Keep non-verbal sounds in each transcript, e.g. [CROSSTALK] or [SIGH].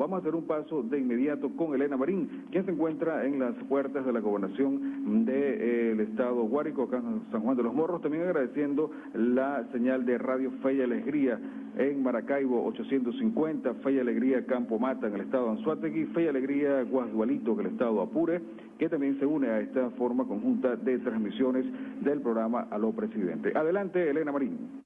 Vamos a hacer un paso de inmediato con Elena Marín, quien se encuentra en las puertas de la gobernación del estado Guárico, acá en San Juan de los Morros, también agradeciendo la señal de Radio Fe y Alegría en Maracaibo 850, Fe y Alegría Campo Mata en el estado Anzuategui, Fe y Alegría Guasdualito en el estado Apure, que también se une a esta forma conjunta de transmisiones del programa Aló Presidente. Adelante, Elena Marín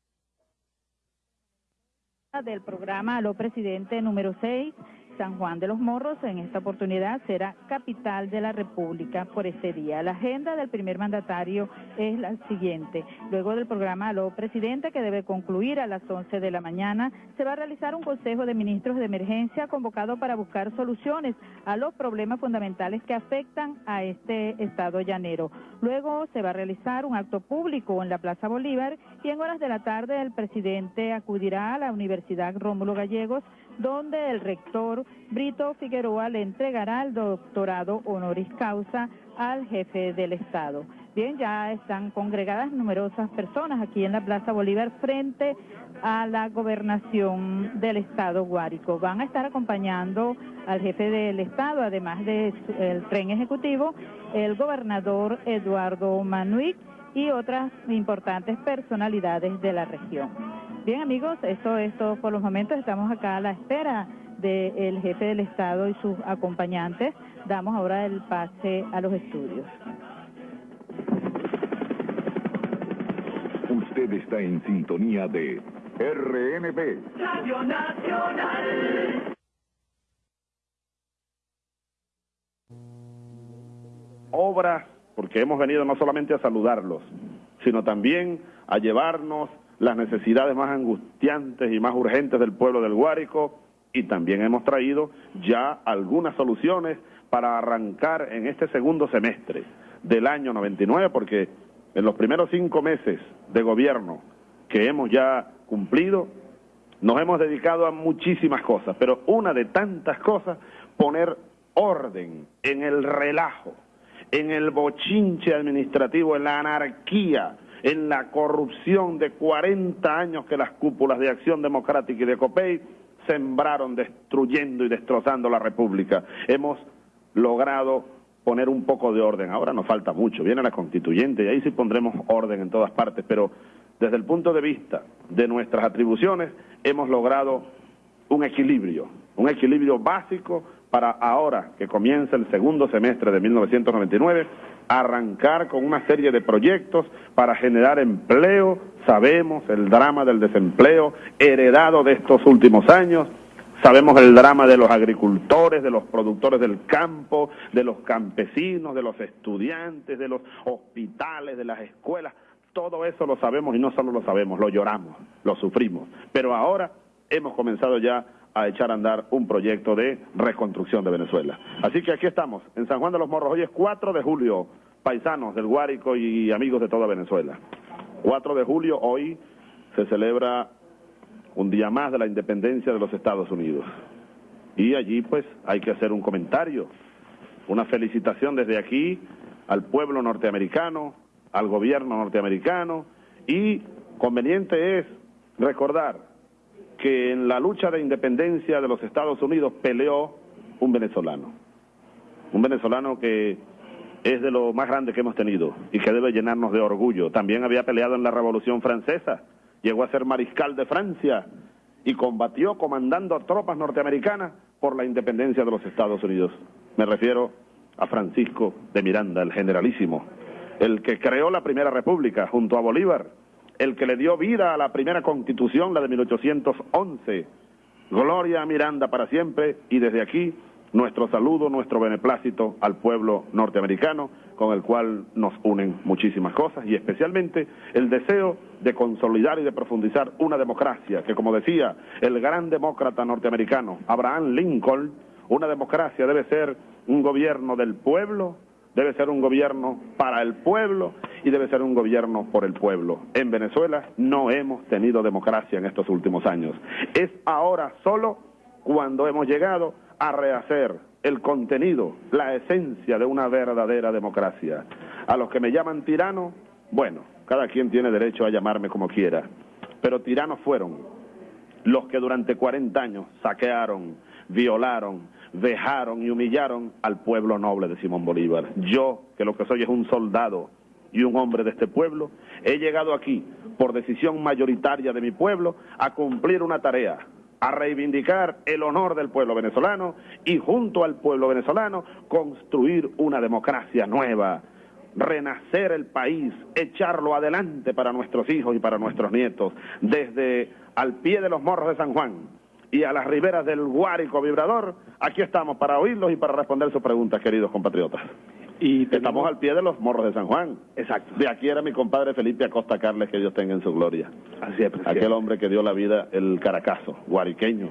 del programa Presidente número 6 San Juan de los Morros en esta oportunidad será capital de la República por este día. La agenda del primer mandatario es la siguiente. Luego del programa Aló Presidente, que debe concluir a las 11 de la mañana, se va a realizar un Consejo de Ministros de Emergencia convocado para buscar soluciones a los problemas fundamentales que afectan a este estado llanero. Luego se va a realizar un acto público en la Plaza Bolívar y en horas de la tarde el presidente acudirá a la Universidad Rómulo Gallegos donde el rector Brito Figueroa le entregará el doctorado honoris causa al jefe del Estado. Bien, ya están congregadas numerosas personas aquí en la Plaza Bolívar frente a la gobernación del Estado Guárico. Van a estar acompañando al jefe del Estado, además del tren ejecutivo, el gobernador Eduardo Manuic y otras importantes personalidades de la región. Bien amigos, esto es todo por los momentos. Estamos acá a la espera del jefe del Estado y sus acompañantes. Damos ahora el pase a los estudios. Usted está en sintonía de RNB. Radio Nacional. Obra, porque hemos venido no solamente a saludarlos, sino también a llevarnos las necesidades más angustiantes y más urgentes del pueblo del Guárico y también hemos traído ya algunas soluciones para arrancar en este segundo semestre del año 99, porque en los primeros cinco meses de gobierno que hemos ya cumplido, nos hemos dedicado a muchísimas cosas, pero una de tantas cosas, poner orden en el relajo, en el bochinche administrativo, en la anarquía en la corrupción de 40 años que las cúpulas de Acción Democrática y de COPEI sembraron destruyendo y destrozando la República. Hemos logrado poner un poco de orden. Ahora nos falta mucho, viene la constituyente y ahí sí pondremos orden en todas partes, pero desde el punto de vista de nuestras atribuciones hemos logrado un equilibrio, un equilibrio básico para ahora que comienza el segundo semestre de 1999 arrancar con una serie de proyectos para generar empleo. Sabemos el drama del desempleo heredado de estos últimos años. Sabemos el drama de los agricultores, de los productores del campo, de los campesinos, de los estudiantes, de los hospitales, de las escuelas. Todo eso lo sabemos y no solo lo sabemos, lo lloramos, lo sufrimos. Pero ahora hemos comenzado ya a echar a andar un proyecto de reconstrucción de Venezuela. Así que aquí estamos, en San Juan de los Morros. Hoy es 4 de julio, paisanos del Guárico y amigos de toda Venezuela. 4 de julio, hoy se celebra un día más de la independencia de los Estados Unidos. Y allí pues hay que hacer un comentario, una felicitación desde aquí al pueblo norteamericano, al gobierno norteamericano y conveniente es recordar que en la lucha de independencia de los Estados Unidos peleó un venezolano. Un venezolano que es de lo más grande que hemos tenido y que debe llenarnos de orgullo. También había peleado en la Revolución Francesa, llegó a ser mariscal de Francia y combatió comandando tropas norteamericanas por la independencia de los Estados Unidos. Me refiero a Francisco de Miranda, el generalísimo, el que creó la Primera República junto a Bolívar el que le dio vida a la primera constitución, la de 1811. Gloria a Miranda para siempre y desde aquí nuestro saludo, nuestro beneplácito al pueblo norteamericano, con el cual nos unen muchísimas cosas y especialmente el deseo de consolidar y de profundizar una democracia que, como decía el gran demócrata norteamericano Abraham Lincoln, una democracia debe ser un gobierno del pueblo, debe ser un gobierno para el pueblo y debe ser un gobierno por el pueblo. En Venezuela no hemos tenido democracia en estos últimos años. Es ahora solo cuando hemos llegado a rehacer el contenido, la esencia de una verdadera democracia. A los que me llaman tirano, bueno, cada quien tiene derecho a llamarme como quiera, pero tiranos fueron los que durante 40 años saquearon, violaron, dejaron y humillaron al pueblo noble de Simón Bolívar. Yo, que lo que soy es un soldado y un hombre de este pueblo, he llegado aquí por decisión mayoritaria de mi pueblo a cumplir una tarea, a reivindicar el honor del pueblo venezolano y junto al pueblo venezolano construir una democracia nueva, renacer el país, echarlo adelante para nuestros hijos y para nuestros nietos, desde al pie de los morros de San Juan y a las riberas del Guárico Vibrador, aquí estamos para oírlos y para responder sus preguntas, queridos compatriotas. Y estamos al pie de los morros de San Juan. Exacto. De aquí era mi compadre Felipe Acosta Carles, que Dios tenga en su gloria. Así es, presidente. Aquel hombre que dio la vida, el caracazo, guariqueño.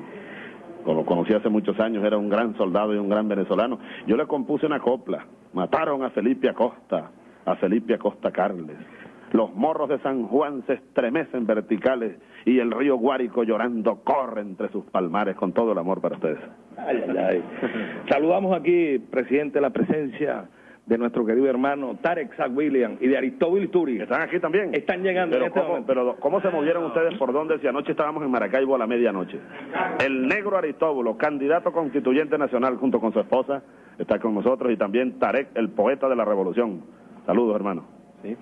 Como conocí hace muchos años, era un gran soldado y un gran venezolano. Yo le compuse una copla. Mataron a Felipe Acosta, a Felipe Acosta Carles. Los morros de San Juan se estremecen verticales y el río Guárico llorando corre entre sus palmares con todo el amor para ustedes. Ay, ay, ay. [LAUGHS] Saludamos aquí, presidente, la presencia de nuestro querido hermano Tarek Zach William y de Aristóbulo Turi. ¿Están aquí también? Están llegando Pero, en este ¿cómo, momento. pero ¿cómo se movieron ustedes por dónde si anoche estábamos en Maracaibo a la medianoche? El negro Aristóbulo, candidato constituyente nacional junto con su esposa, está con nosotros y también Tarek, el poeta de la revolución. Saludos, hermano. Sí.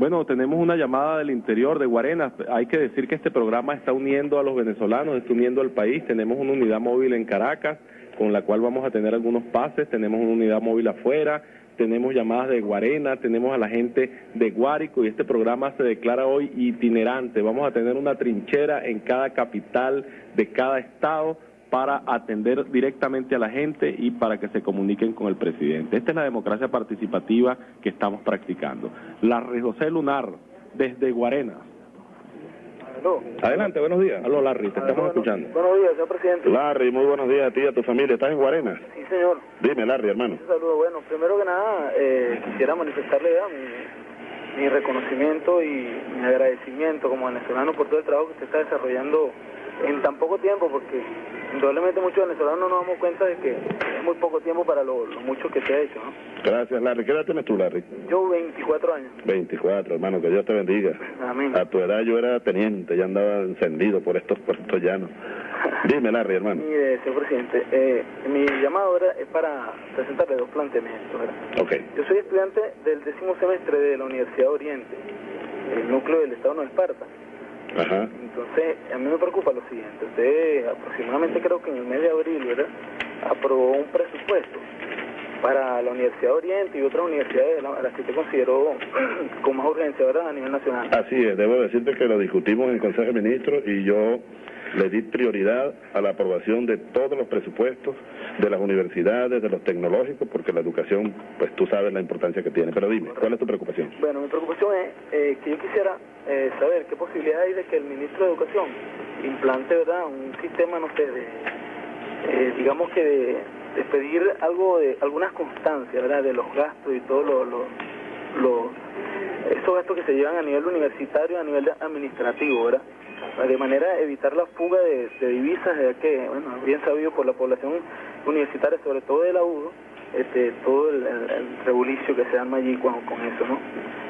Bueno, tenemos una llamada del interior de Guarenas. Hay que decir que este programa está uniendo a los venezolanos, está uniendo al país. Tenemos una unidad móvil en Caracas, con la cual vamos a tener algunos pases. Tenemos una unidad móvil afuera. Tenemos llamadas de Guarena, tenemos a la gente de Guárico y este programa se declara hoy itinerante. Vamos a tener una trinchera en cada capital de cada estado para atender directamente a la gente y para que se comuniquen con el presidente. Esta es la democracia participativa que estamos practicando. Larry José Lunar, desde Guarena. Aló. Adelante, buenos días. Aló, Larry, te estamos Bueno, escuchando. Buenos días, señor presidente. Larry, muy buenos días a ti y a tu familia. ¿Estás en Guarena? Sí, señor. Dime, Larry, hermano. Un saludo. Bueno, primero que nada, eh, quisiera manifestarle ya mi, mi reconocimiento y mi agradecimiento como venezolano por todo el trabajo que usted está desarrollando en tan poco tiempo, porque indudablemente muchos venezolanos no nos damos cuenta de que es muy poco tiempo para lo, lo mucho que se ha hecho, ¿no? Gracias, Larry. ¿Qué edad tienes tú, Larry? Yo 24 años. 24, hermano, que Dios te bendiga. Amén. A tu edad yo era teniente, ya andaba encendido por estos puertos llanos. [LAUGHS] Dime, Larry, hermano. Mire, señor presidente, eh, mi llamado ahora es para presentarle dos planteamientos, ¿verdad? Ok. Yo soy estudiante del décimo semestre de la Universidad Oriente, el núcleo del Estado de Nueva Esparta. Ajá. Entonces, a mí me preocupa lo siguiente. Usted aproximadamente creo que en el mes de abril, ¿verdad? Aprobó un presupuesto para la Universidad Oriente y otras universidades a las que usted consideró [CLEARS THROAT] con más urgencia, ¿verdad? A nivel nacional. Así es, debo decirte que lo discutimos en el Consejo de Ministros y yo le di prioridad a la aprobación de todos los presupuestos de las universidades, de los tecnológicos, porque la educación, pues tú sabes la importancia que tiene. Pero dime, ¿cuál es tu preocupación? Bueno, mi preocupación es eh, que yo quisiera eh, saber qué posibilidad hay de que el ministro de Educación implante, ¿verdad? Un sistema, no sé, de, eh, digamos que de, de pedir algo de algunas constancias, ¿verdad? De los gastos y todos los, los- esos gastos que se llevan a nivel universitario, a nivel administrativo, ¿verdad? De manera a evitar la fuga de, de divisas, ya que, bueno, bien sabido por la población universitaria, sobre todo de la UDO, este, todo el, el, que se arma allí con, con eso, ¿no?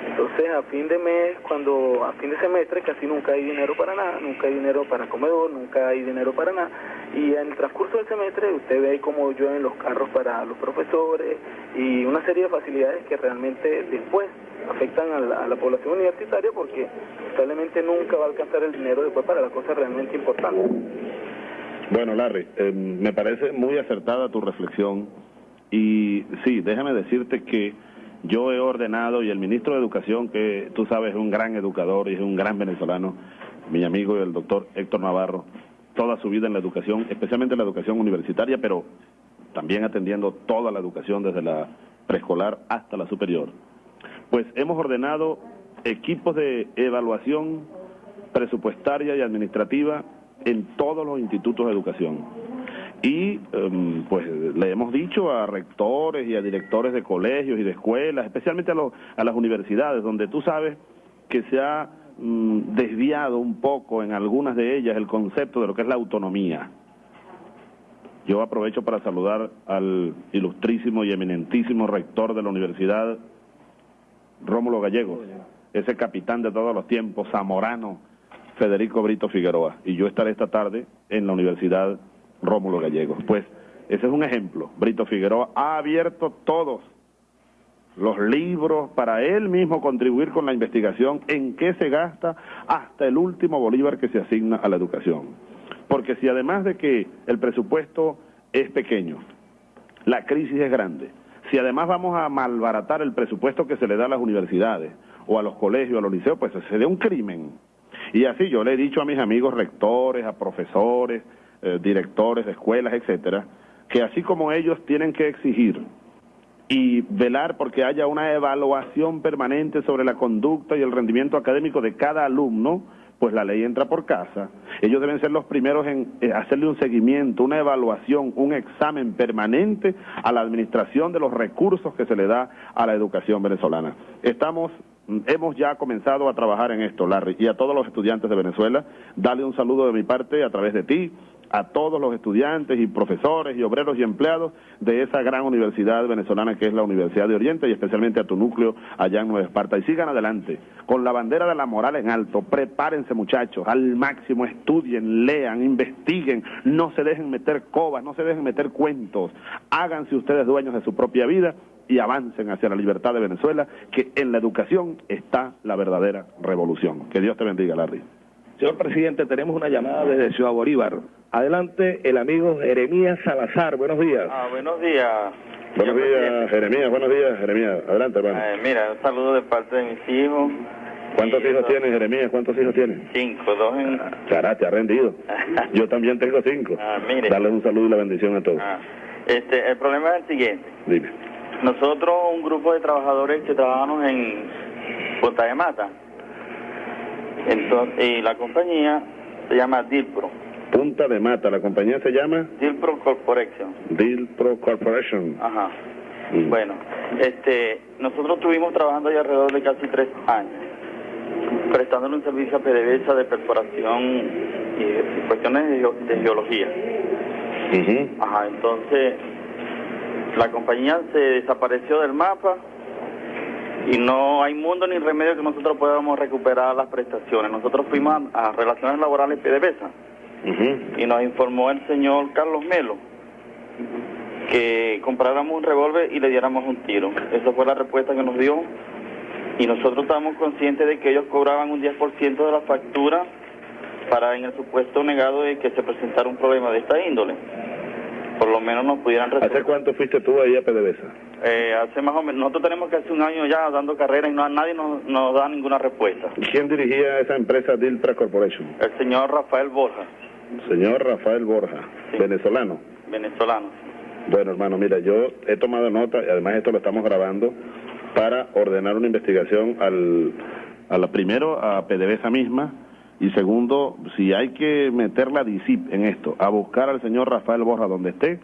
Entonces, a fin de mes, cuando a fin de semestre, casi nunca hay dinero para nada, nunca hay dinero para comedor, nunca hay dinero para nada. Y en el transcurso del semestre, usted ve cómo llueven los carros para los profesores y una serie de facilidades que realmente después afectan a la, a la población universitaria porque probablemente nunca va a alcanzar el dinero después para las cosas realmente importantes. Bueno, Larry, eh, me parece muy acertada tu reflexión y sí, déjame decirte que yo he ordenado y el ministro de Educación, que tú sabes es un gran educador y es un gran venezolano, mi amigo el doctor Héctor Navarro, toda su vida en la educación, especialmente en la educación universitaria, pero también atendiendo toda la educación desde la preescolar hasta la superior. Pues hemos ordenado equipos de evaluación presupuestaria y administrativa en todos los institutos de educación. Y em, pues le hemos dicho a rectores y a directores de colegios y de escuelas, especialmente a, a las universidades, donde tú sabes que se ha mm, desviado un poco en algunas de ellas el concepto de lo que es la autonomía. Yo aprovecho para saludar al ilustrísimo y eminentísimo rector de la universidad, Rómulo Gallegos, ese capitán de todos los tiempos, zamorano, Federico Brito Figueroa. Y yo estaré esta tarde en la Universidad Rómulo Gallegos. Pues ese es un ejemplo. Brito Figueroa ha abierto todos los libros para él mismo contribuir con la investigación en qué se gasta hasta el último bolívar que se asigna a la educación. Porque si además de que el presupuesto es pequeño, la crisis es grande, si además vamos a malbaratar el presupuesto que se le da a las universidades o a los colegios, a los liceos, pues sería un crimen. Y así yo le he dicho a mis amigos rectores, a profesores, eh, directores de escuelas, etcétera, que así como ellos tienen que exigir y velar porque haya una evaluación permanente sobre la conducta y el rendimiento académico de cada alumno, pues la ley entra por casa. Ellos deben ser los primeros en eh, hacerle un seguimiento, una evaluación, un examen permanente a la administración de los recursos que se le da a la educación venezolana. Estamos hemos ya comenzado a trabajar en esto, Larry, y a todos los estudiantes de Venezuela, dale un saludo de mi parte a través de ti, a todos los estudiantes y profesores y obreros y empleados de esa gran universidad venezolana que es la Universidad de Oriente y especialmente a tu núcleo allá en Nueva Esparta. Y sigan adelante, con la bandera de la moral en alto, prepárense muchachos, al máximo, estudien, lean, investiguen, no se dejen meter cobas, no se dejen meter cuentos, háganse ustedes dueños de su propia vida y avancen hacia la libertad de Venezuela, que en la educación está la verdadera revolución. Que Dios te bendiga, Larry. Señor presidente, tenemos una llamada desde Ciudad Bolívar. Adelante, el amigo Jeremías Salazar. Buenos días. Ah, buenos días. Buenos días, Jeremías. Buenos días, Jeremías. Adelante, hermano. Eh, mira, un saludo de parte de mis hijos. ¿Cuántos hijos tienes, Jeremías? ¿Cuántos hijos tienes? Cinco, dos en... Chará, te ha rendido. [LAUGHS] Yo también tengo cinco. Ah, mire. Darles un saludo y la bendición a todos. Ah, este, el problema es el siguiente. Dime. Nosotros, un grupo de trabajadores que trabajamos en Punta de Mata, entonces, y la compañía se llama Dilpro. Punta de Mata, la compañía se llama Dilpro Corporation. Dilpro Corporation. Ajá. Mm. Bueno, este, nosotros estuvimos trabajando ahí alrededor de casi tres años, prestándole un servicio a PDVSA de perforación y, y cuestiones de, geo- de geología. Ujú. Ajá, entonces la compañía se desapareció del mapa y no hay mundo ni remedio que nosotros podamos recuperar las prestaciones. Nosotros fuimos a, Relaciones Laborales PDVSA y nos informó el señor Carlos Melo que compráramos un revólver y le diéramos un tiro. Esa fue la respuesta que nos dio y nosotros estábamos conscientes de que ellos cobraban un 10% de la factura para en el supuesto negado de que se presentara un problema de esta índole. Lo menos nos pudieran ¿Hace resolver. cuánto fuiste tú ahí a PDVSA? Eh, hace más o menos, nosotros tenemos casi un año ya dando carrera y no, nadie nos, nos da ninguna respuesta. ¿Quién dirigía esa empresa Dilpra Corporation? El señor Rafael Borja, Señor Rafael Borja, Sí. venezolano. venezolano. Bueno, hermano, mira, yo he tomado nota, y además esto lo estamos grabando, para ordenar una investigación al, a la, primero a PDVSA misma, y segundo, si hay que meter la DICIP en esto, a buscar al señor Rafael Borja donde esté,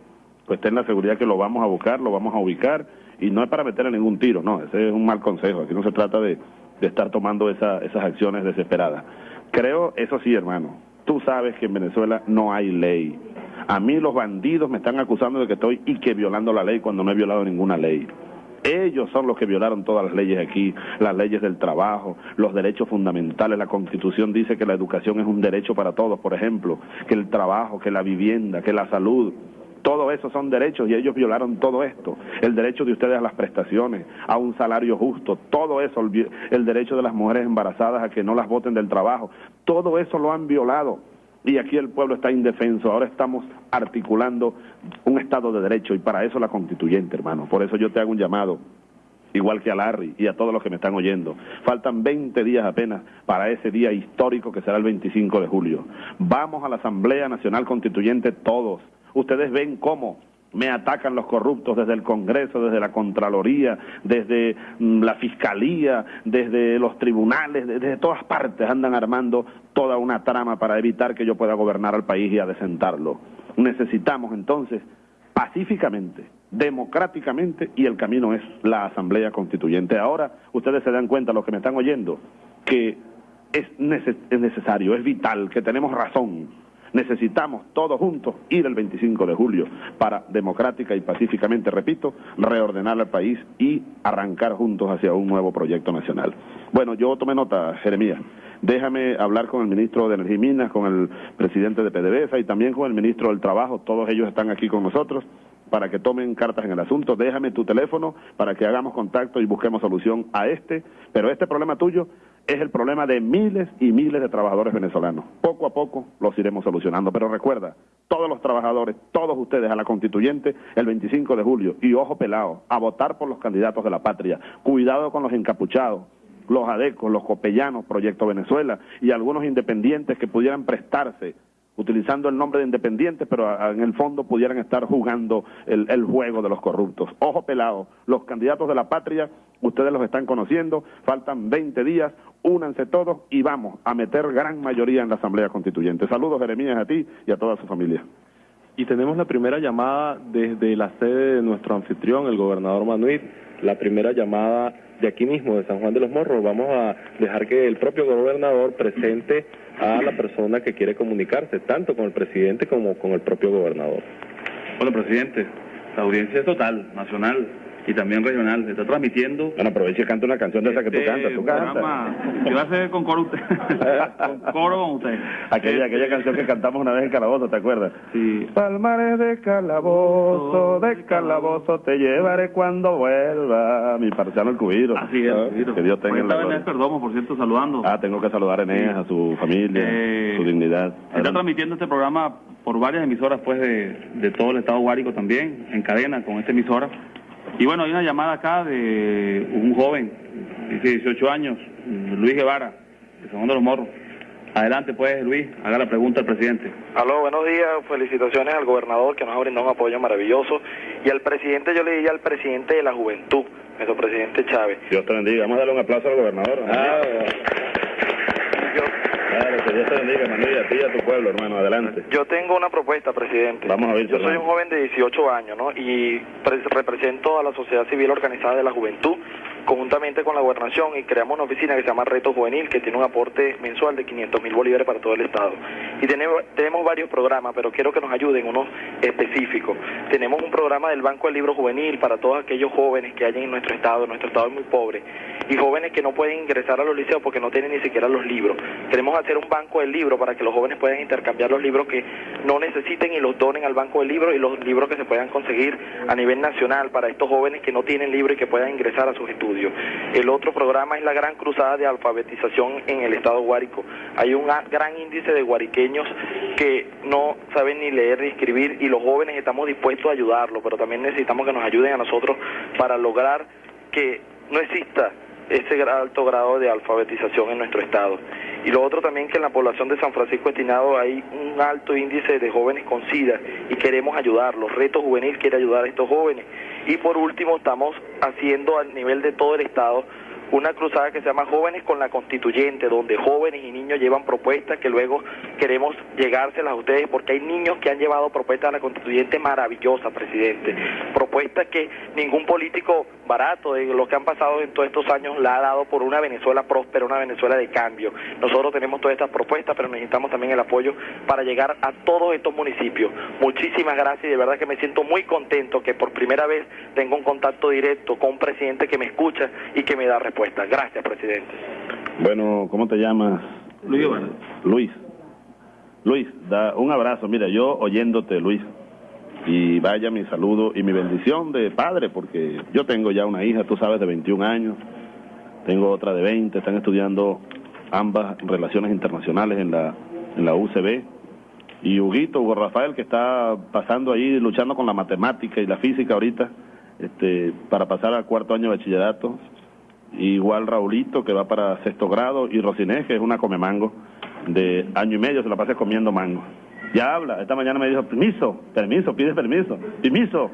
pues ten la seguridad que lo vamos a buscar, lo vamos a ubicar, y no es para meterle ningún tiro, no, ese es un mal consejo, aquí no se trata de, de estar tomando esa- esas acciones desesperadas. Creo, eso sí, hermano, tú sabes que en Venezuela no hay ley. A mí los bandidos me están acusando de que estoy y que violando la ley cuando no he violado ninguna ley. Ellos son los que violaron todas las leyes aquí, las leyes del trabajo, los derechos fundamentales. La Constitución dice que la educación es un derecho para todos, por ejemplo, que el trabajo, que la vivienda, que la salud. Todo eso son derechos y ellos violaron todo esto. El derecho de ustedes a las prestaciones, a un salario justo, todo eso, el, derecho de las mujeres embarazadas a que no las voten del trabajo, todo eso lo han violado. Y aquí el pueblo está indefenso. Ahora estamos articulando un Estado de Derecho y para eso la constituyente, hermano. Por eso yo te hago un llamado igual que a Larry y a todos los que me están oyendo. Faltan 20 días apenas para ese día histórico que será el 25 de julio. Vamos a la Asamblea Nacional Constituyente todos. Ustedes ven cómo me atacan los corruptos desde el Congreso, desde la Contraloría, desde mm, la Fiscalía, desde los tribunales, desde todas partes andan armando toda una trama para evitar que yo pueda gobernar al país y adecentarlo. Necesitamos entonces pacíficamente, democráticamente, y el camino es la Asamblea Constituyente. Ahora ustedes se dan cuenta, los que me están oyendo, que es, neces- es necesario, es vital, que tenemos razón. Necesitamos todos juntos ir el 25 de julio para democrática y pacíficamente, repito, reordenar el país y arrancar juntos hacia un nuevo proyecto nacional. Bueno, yo tomé nota, Jeremías. Déjame hablar con el ministro de Energía y Minas, con el presidente de PDVSA y también con el ministro del Trabajo, todos ellos están aquí con nosotros para que tomen cartas en el asunto. Déjame tu teléfono para que hagamos contacto y busquemos solución a este, pero este problema tuyo es el problema de miles y miles de trabajadores venezolanos. Poco a poco los iremos solucionando, pero recuerda, todos los trabajadores, todos ustedes a la constituyente el 25 de julio y ojo pelado, a votar por los candidatos de la patria. Cuidado con los encapuchados, los adecos, los copellanos, Proyecto Venezuela y algunos independientes que pudieran prestarse utilizando el nombre de independientes, pero en el fondo pudieran estar jugando el, el, juego de los corruptos. Ojo pelado, los candidatos de la patria, ustedes los están conociendo, faltan 20 días, únanse todos y vamos a meter gran mayoría en la Asamblea Constituyente. Saludos Jeremías a ti y a toda su familia. Y tenemos la primera llamada desde la sede de nuestro anfitrión, el gobernador Manuel, la primera llamada de aquí mismo, de San Juan de los Morros. Vamos a dejar que el propio gobernador presente a la persona que quiere comunicarse, tanto con el presidente como con el propio gobernador. Bueno, presidente, la audiencia es total, nacional y también regional. Está transmitiendo. Bueno, aprovecha y canta una canción de esa que tú este cantas. Tú cantas. que va a hacer con coro usted. [LAUGHS] con coro con usted. Aquella, aquella Este, canción que cantamos una vez en Calabozo, ¿te acuerdas? Sí. Palmares de calabozo, de calabozo te llevaré cuando vuelva. Mi parciano el cubiro. Así es, Cubiro. Que Dios tenga en la gloria. Perdomo, por cierto, saludando. Ah, tengo que saludar a Eneas, a su familia, Eh, su dignidad. Está Adelante. transmitiendo este programa por varias emisoras pues de, de todo el estado Guárico también, en cadena con esta emisora. Y bueno, hay una llamada acá de un joven, dice 18 años, Luis Guevara, de San Juan de los Morros. Adelante pues, Luis, haga la pregunta al presidente. Aló, buenos días, felicitaciones al gobernador que nos ha brindado un apoyo maravilloso y al presidente, yo le diría al presidente de la juventud, nuestro presidente Chávez. Dios te bendiga. Vamos a darle un aplauso al gobernador. Ah, Claro, que Dios te bendiga, Manuel, y a ti y a tu pueblo, hermano. Adelante. Yo tengo una propuesta, presidente. Vamos a ver, Yo soy un joven de 18 años, ¿no? Y pre- represento a la sociedad civil organizada de la juventud conjuntamente con la gobernación y creamos una oficina que se llama Reto Juvenil que tiene un aporte mensual de 500 mil bolívares para todo el estado. Y tenemos, tenemos varios programas, pero quiero que nos ayuden unos específicos. Tenemos un programa del Banco del Libro Juvenil para todos aquellos jóvenes que hay en nuestro estado. Nuestro estado es muy pobre. Y jóvenes que no pueden ingresar a los liceos porque no tienen ni siquiera los libros. Queremos hacer un banco del libro para que los jóvenes puedan intercambiar los libros que no necesiten y los donen al banco del libro y los libros que se puedan conseguir a nivel nacional para estos jóvenes que no tienen libro y que puedan ingresar a sus estudios. El otro programa es la gran cruzada de alfabetización en el estado Guárico. Hay un gran índice de guariqueños que no saben ni leer ni escribir y los jóvenes estamos dispuestos a ayudarlos, pero también necesitamos que nos ayuden a nosotros para lograr que no exista ese alto grado de alfabetización en nuestro estado. Y lo otro también que en la población de San Francisco Estinado hay un alto índice de jóvenes con SIDA y queremos ayudarlos. Reto Juvenil quiere ayudar a estos jóvenes. Y por último estamos haciendo a nivel de todo el estado una cruzada que se llama Jóvenes con la Constituyente, donde jóvenes y niños llevan propuestas que luego queremos llegárselas a ustedes, porque hay niños que han llevado propuestas a la Constituyente maravillosas, presidente. Propuestas que ningún político barato de los que han pasado en todos estos años la ha dado por una Venezuela próspera, una Venezuela de cambio. Nosotros tenemos todas estas propuestas, pero necesitamos también el apoyo para llegar a todos estos municipios. Muchísimas gracias y de verdad que me siento muy contento que por primera vez tengo un contacto directo con un presidente que me escucha y que me da respuestas. Gracias, presidente. Bueno, ¿cómo te llamas? Luis. Luis. Luis, da un abrazo. Mira, yo oyéndote, Luis, y vaya mi saludo y mi bendición de padre, porque yo tengo ya una hija, tú sabes, de 21 años, tengo otra de 20, están estudiando ambas relaciones internacionales en la, en la UCB, y Huguito, Hugo Rafael, que está pasando ahí, luchando con la matemática y la física ahorita, este, para pasar al cuarto año de bachillerato, igual Raulito, que va para sexto grado, y Rocinés, que es una come mango de año y medio, se la pasa comiendo mango. Ya habla, esta mañana me dijo, permiso, permiso, pide permiso, permiso.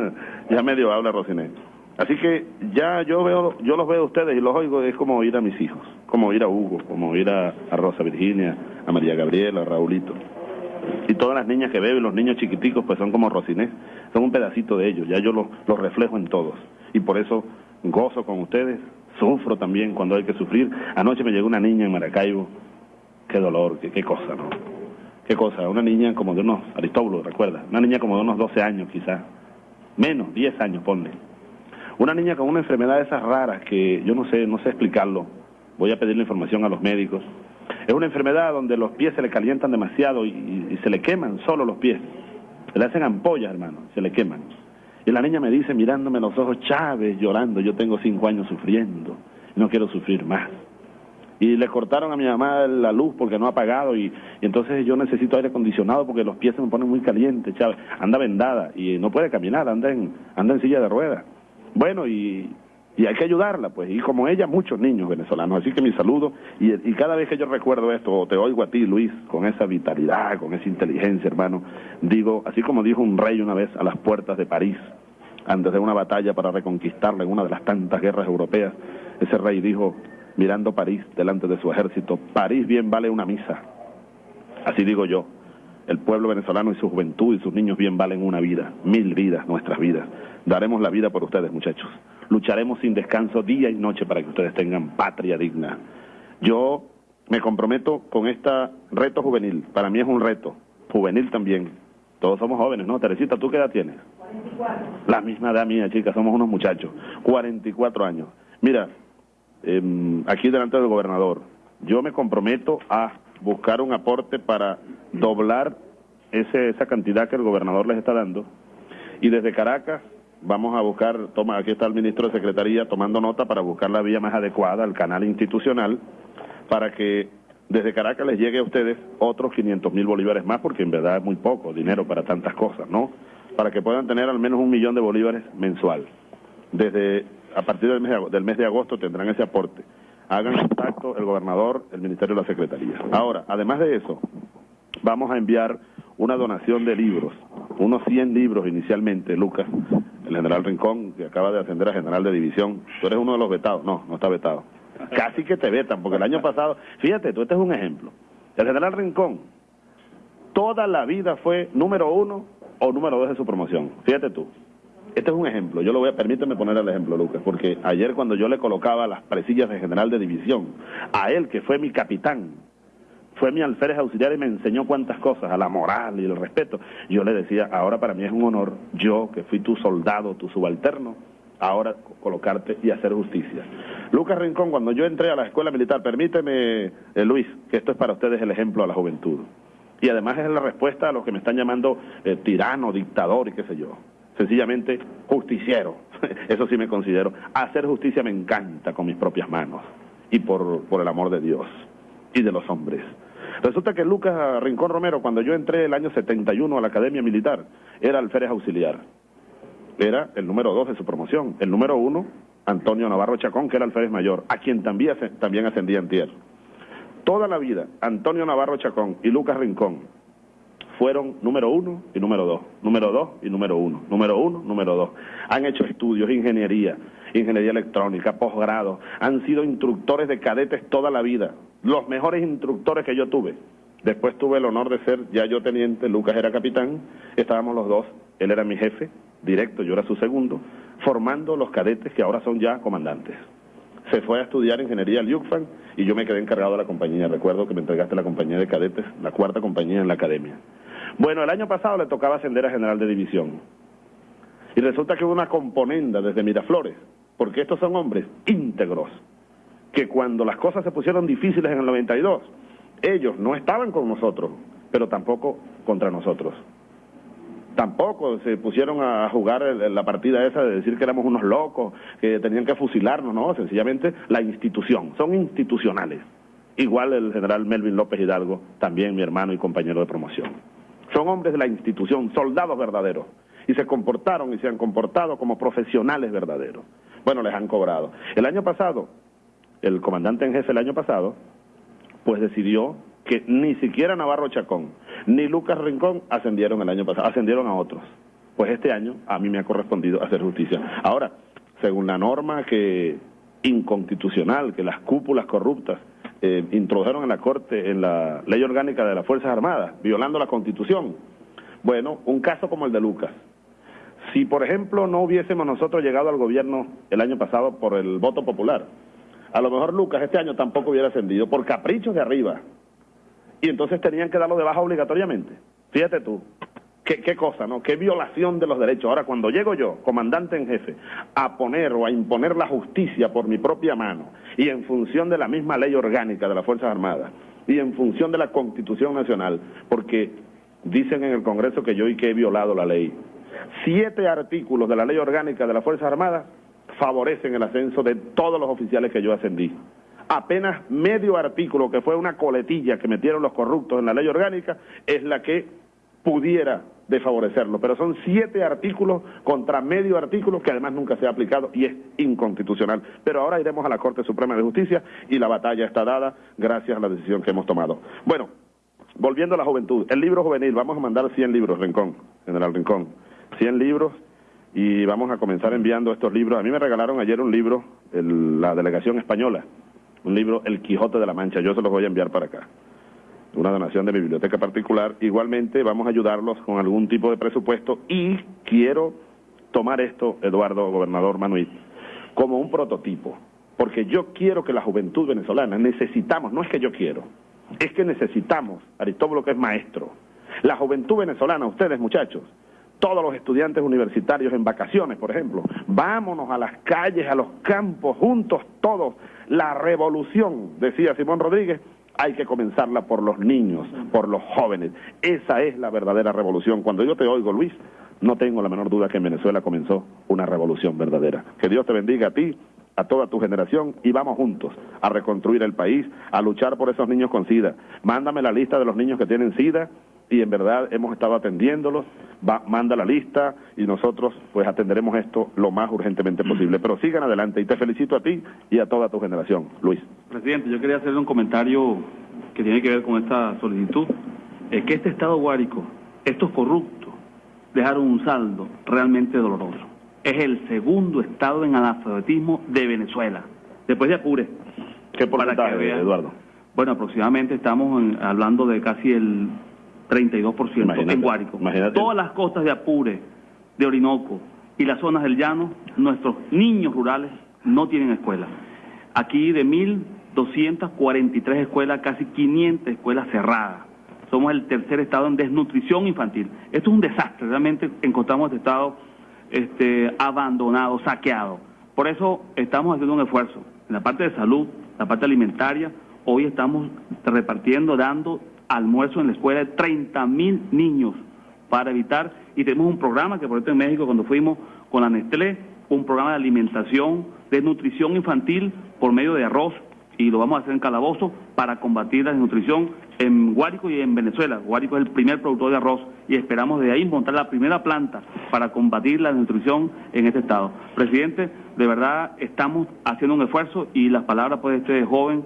[LAUGHS] ya medio habla Rocinés. Así que ya yo veo, yo los veo a ustedes y los oigo, es como oír a mis hijos, como oír a Hugo, como oír a, Rosa Virginia, a María Gabriela, a Raulito. Y todas las niñas que veo y los niños chiquiticos pues son como Rocinés, son un pedacito de ellos, ya yo los los reflejo en todos. Y por eso gozo con ustedes, sufro también cuando hay que sufrir. Anoche me llegó una niña en Maracaibo, qué dolor, qué, qué cosa, ¿no? Qué cosa, una niña como de unos, Aristóbulo, recuerda, una niña como de unos 12 años quizás, menos, 10 años, ponle. Una niña con una enfermedad de esas raras que yo no sé, no sé explicarlo. Voy a pedir la información a los médicos Es una enfermedad donde los pies se le calientan demasiado y, y se le queman solo los pies. Se le hacen ampollas, hermano, se le queman. Y la niña me dice, mirándome los ojos, Chávez, llorando, yo tengo cinco años sufriendo, no quiero sufrir más. Y le cortaron a mi mamá la luz porque no ha pagado y, entonces yo necesito aire acondicionado porque los pies se me ponen muy calientes, Chávez. Anda vendada y no puede caminar, anda en, anda en silla de ruedas. Bueno, y, y hay que ayudarla, pues, y como ella, muchos niños venezolanos. Así que mi saludo, y, y cada vez que yo recuerdo esto, o te oigo a ti, Luis, con esa vitalidad, con esa inteligencia, hermano, digo, así como dijo un rey una vez a las puertas de París, antes de una batalla para reconquistarla en una de las tantas guerras europeas, ese rey dijo, mirando París delante de su ejército, París bien vale una misa. Así digo yo, el pueblo venezolano y su juventud y sus niños bien valen una vida, mil vidas, nuestras vidas. Daremos la vida por ustedes, muchachos. Lucharemos sin descanso día y noche para que ustedes tengan patria digna. Yo me comprometo con este reto juvenil. Para mí es un reto, juvenil también. Todos somos jóvenes, ¿no? Teresita, ¿tú qué edad tienes? 44. La misma edad mía, chicas, somos unos muchachos. 44 años. Mira, eh, aquí delante del gobernador, yo me comprometo a buscar un aporte para doblar ese, esa cantidad que el gobernador les está dando. Y desde Caracas vamos a buscar, toma, aquí está el ministro de Secretaría tomando nota para buscar la vía más adecuada, el canal institucional, para que desde Caracas les llegue a ustedes otros 500 mil bolívares más, porque en verdad es muy poco dinero para tantas cosas, ¿no? Para que puedan tener al menos un millón de bolívares mensual. Desde, a partir del mes de, agosto tendrán ese aporte. Hagan contacto el gobernador, el ministerio de la Secretaría. Ahora, además de eso, vamos a enviar una donación de libros, unos 100 libros inicialmente, Lucas, el general Rincón, que acaba de ascender a general de división. Tú eres uno de los vetados. No, no está vetado. Casi que te vetan, porque el año pasado, fíjate, tú este es un ejemplo. El general Rincón, toda la vida fue número uno o número dos de su promoción. Fíjate tú. Este es un ejemplo. Yo lo voy a, permíteme poner el ejemplo, Lucas, porque ayer cuando yo le colocaba las presillas de general de división, a él que fue mi capitán, fue mi alférez auxiliar y me enseñó cuántas cosas, a la moral y el respeto. Yo le decía, ahora para mí es un honor, yo que fui tu soldado, tu subalterno, ahora colocarte y hacer justicia. Lucas Rincón, cuando yo entré a la escuela militar, permíteme, eh, Luis, que esto es para ustedes el ejemplo a la juventud. Y además es la respuesta a los que me están llamando eh, tirano, dictador y qué sé yo. Sencillamente justiciero, [LAUGHS] eso sí me considero. Hacer justicia me encanta con mis propias manos y por, el amor de Dios y de los hombres. Resulta que Lucas Rincón Romero, cuando yo entré el año 71 a la Academia Militar, era alférez auxiliar. Era el número dos de su promoción. El número uno, Antonio Navarro Chacón, que era alférez mayor, a quien también, también ascendía en tierra. Toda la vida, Antonio Navarro Chacón y Lucas Rincón fueron número uno y número dos, número dos y número uno, número uno, número dos. Han hecho estudios, ingeniería, ingeniería electrónica, posgrado, han sido instructores de cadetes toda la vida, los mejores instructores que yo tuve. Después tuve el honor de ser ya yo teniente, Lucas era capitán, estábamos los dos, él era mi jefe directo, yo era su segundo, formando los cadetes que ahora son ya comandantes. Se fue a estudiar ingeniería al UCFAN y yo me quedé encargado de la compañía. Recuerdo que me entregaste la compañía de cadetes, la cuarta compañía en la academia. Bueno, el año pasado le tocaba ascender a general de división. Y resulta que hubo una componenda desde Miraflores, porque estos son hombres íntegros, que cuando las cosas se pusieron difíciles en el 92, ellos no estaban con nosotros, pero tampoco contra nosotros. Tampoco se pusieron a jugar la partida esa de decir que éramos unos locos, que tenían que fusilarnos, no, sencillamente la institución, son institucionales. Igual el general Melvin López Hidalgo, también mi hermano y compañero de promoción. Son hombres de la institución, soldados verdaderos, y se comportaron y se han comportado como profesionales verdaderos. Bueno, les han cobrado. El año pasado, el comandante en jefe el año pasado, pues decidió que ni siquiera Navarro Chacón ni Lucas Rincón ascendieron el año pasado, ascendieron a otros. Pues este año a mí me ha correspondido hacer justicia. Ahora, según la norma que inconstitucional que las cúpulas corruptas eh, introdujeron en la Corte, en la ley orgánica de las Fuerzas Armadas, violando la Constitución. Bueno, un caso como el de Lucas. Si, por ejemplo, no hubiésemos nosotros llegado al gobierno el año pasado por el voto popular, a lo mejor Lucas este año tampoco hubiera ascendido por caprichos de arriba. Y entonces tenían que darlo de baja obligatoriamente. Fíjate tú, ¿Qué, ¿Qué, cosa, no? Qué violación de los derechos. Ahora, cuando llego yo, comandante en jefe, a poner o a imponer la justicia por mi propia mano y en función de la misma ley orgánica de las Fuerzas Armadas, y en función de la Constitución Nacional, porque dicen en el Congreso que yo y que he violado la ley. Siete artículos de la ley orgánica de las Fuerzas Armadas favorecen el ascenso de todos los oficiales que yo ascendí. Apenas medio artículo, que fue una coletilla que metieron los corruptos en la ley orgánica, es la que pudiera desfavorecerlo. Pero son siete artículos contra medio artículo que además nunca se ha aplicado y es inconstitucional. Pero ahora iremos a la Corte Suprema de Justicia y la batalla está dada gracias a la decisión que hemos tomado. Bueno, volviendo a la juventud, el libro juvenil, vamos a mandar 100 libros, Rincón, General Rincón, 100 libros y vamos a comenzar enviando estos libros. A mí me regalaron ayer un libro, la delegación española, un libro El Quijote de la Mancha, yo se los voy a enviar para acá, una donación de mi biblioteca particular. Igualmente vamos a ayudarlos con algún tipo de presupuesto y quiero tomar esto, Eduardo, gobernador Manuel, como un prototipo, porque yo quiero que la juventud venezolana, necesitamos, no es que yo quiero, es que necesitamos, Aristóbulo que es maestro, la juventud venezolana, ustedes muchachos, todos los estudiantes universitarios en vacaciones, por ejemplo. Vámonos a las calles, a los campos, juntos todos. La revolución, decía Simón Rodríguez, hay que comenzarla por los niños, por los jóvenes. Esa es la verdadera revolución. Cuando yo te oigo, Luis, no tengo la menor duda que en Venezuela comenzó una revolución verdadera. Que Dios te bendiga a ti, a toda tu generación y vamos juntos a reconstruir el país, a luchar por esos niños con SIDA. Mándame la lista de los niños que tienen SIDA y en verdad hemos estado atendiéndolos, va, manda la lista y nosotros pues atenderemos esto lo más urgentemente posible. Pero sigan adelante y te felicito a ti y a toda tu generación. Luis. Presidente, yo quería hacerle un comentario que tiene que ver con esta solicitud. Es que este Estado guárico, estos corruptos, dejaron un saldo realmente doloroso. Es el segundo Estado en analfabetismo de Venezuela, después de Apure. ¿Qué porcentaje, Eduardo? Bueno, aproximadamente estamos hablando de casi el 32% en Guárico. Todas las costas de Apure, de Orinoco y las zonas del llano, nuestros niños rurales no tienen escuela. Aquí de 1.243 escuelas, casi 500 escuelas cerradas. Somos el tercer estado en desnutrición infantil. Esto es un desastre, realmente encontramos este estado este, abandonado, saqueado. Por eso estamos haciendo un esfuerzo. En la parte de salud, la parte alimentaria, hoy estamos repartiendo, dando almuerzo en la escuela de 30 mil niños para evitar, y tenemos un programa que por ejemplo en México cuando fuimos con la Nestlé, un programa de alimentación, de nutrición infantil por medio de arroz, y lo vamos a hacer en Calabozo para combatir la desnutrición en Guárico y en Venezuela. Guárico es el primer productor de arroz y esperamos de ahí montar la primera planta para combatir la desnutrición en este estado. Presidente, de verdad estamos haciendo un esfuerzo y las palabras pues, de este joven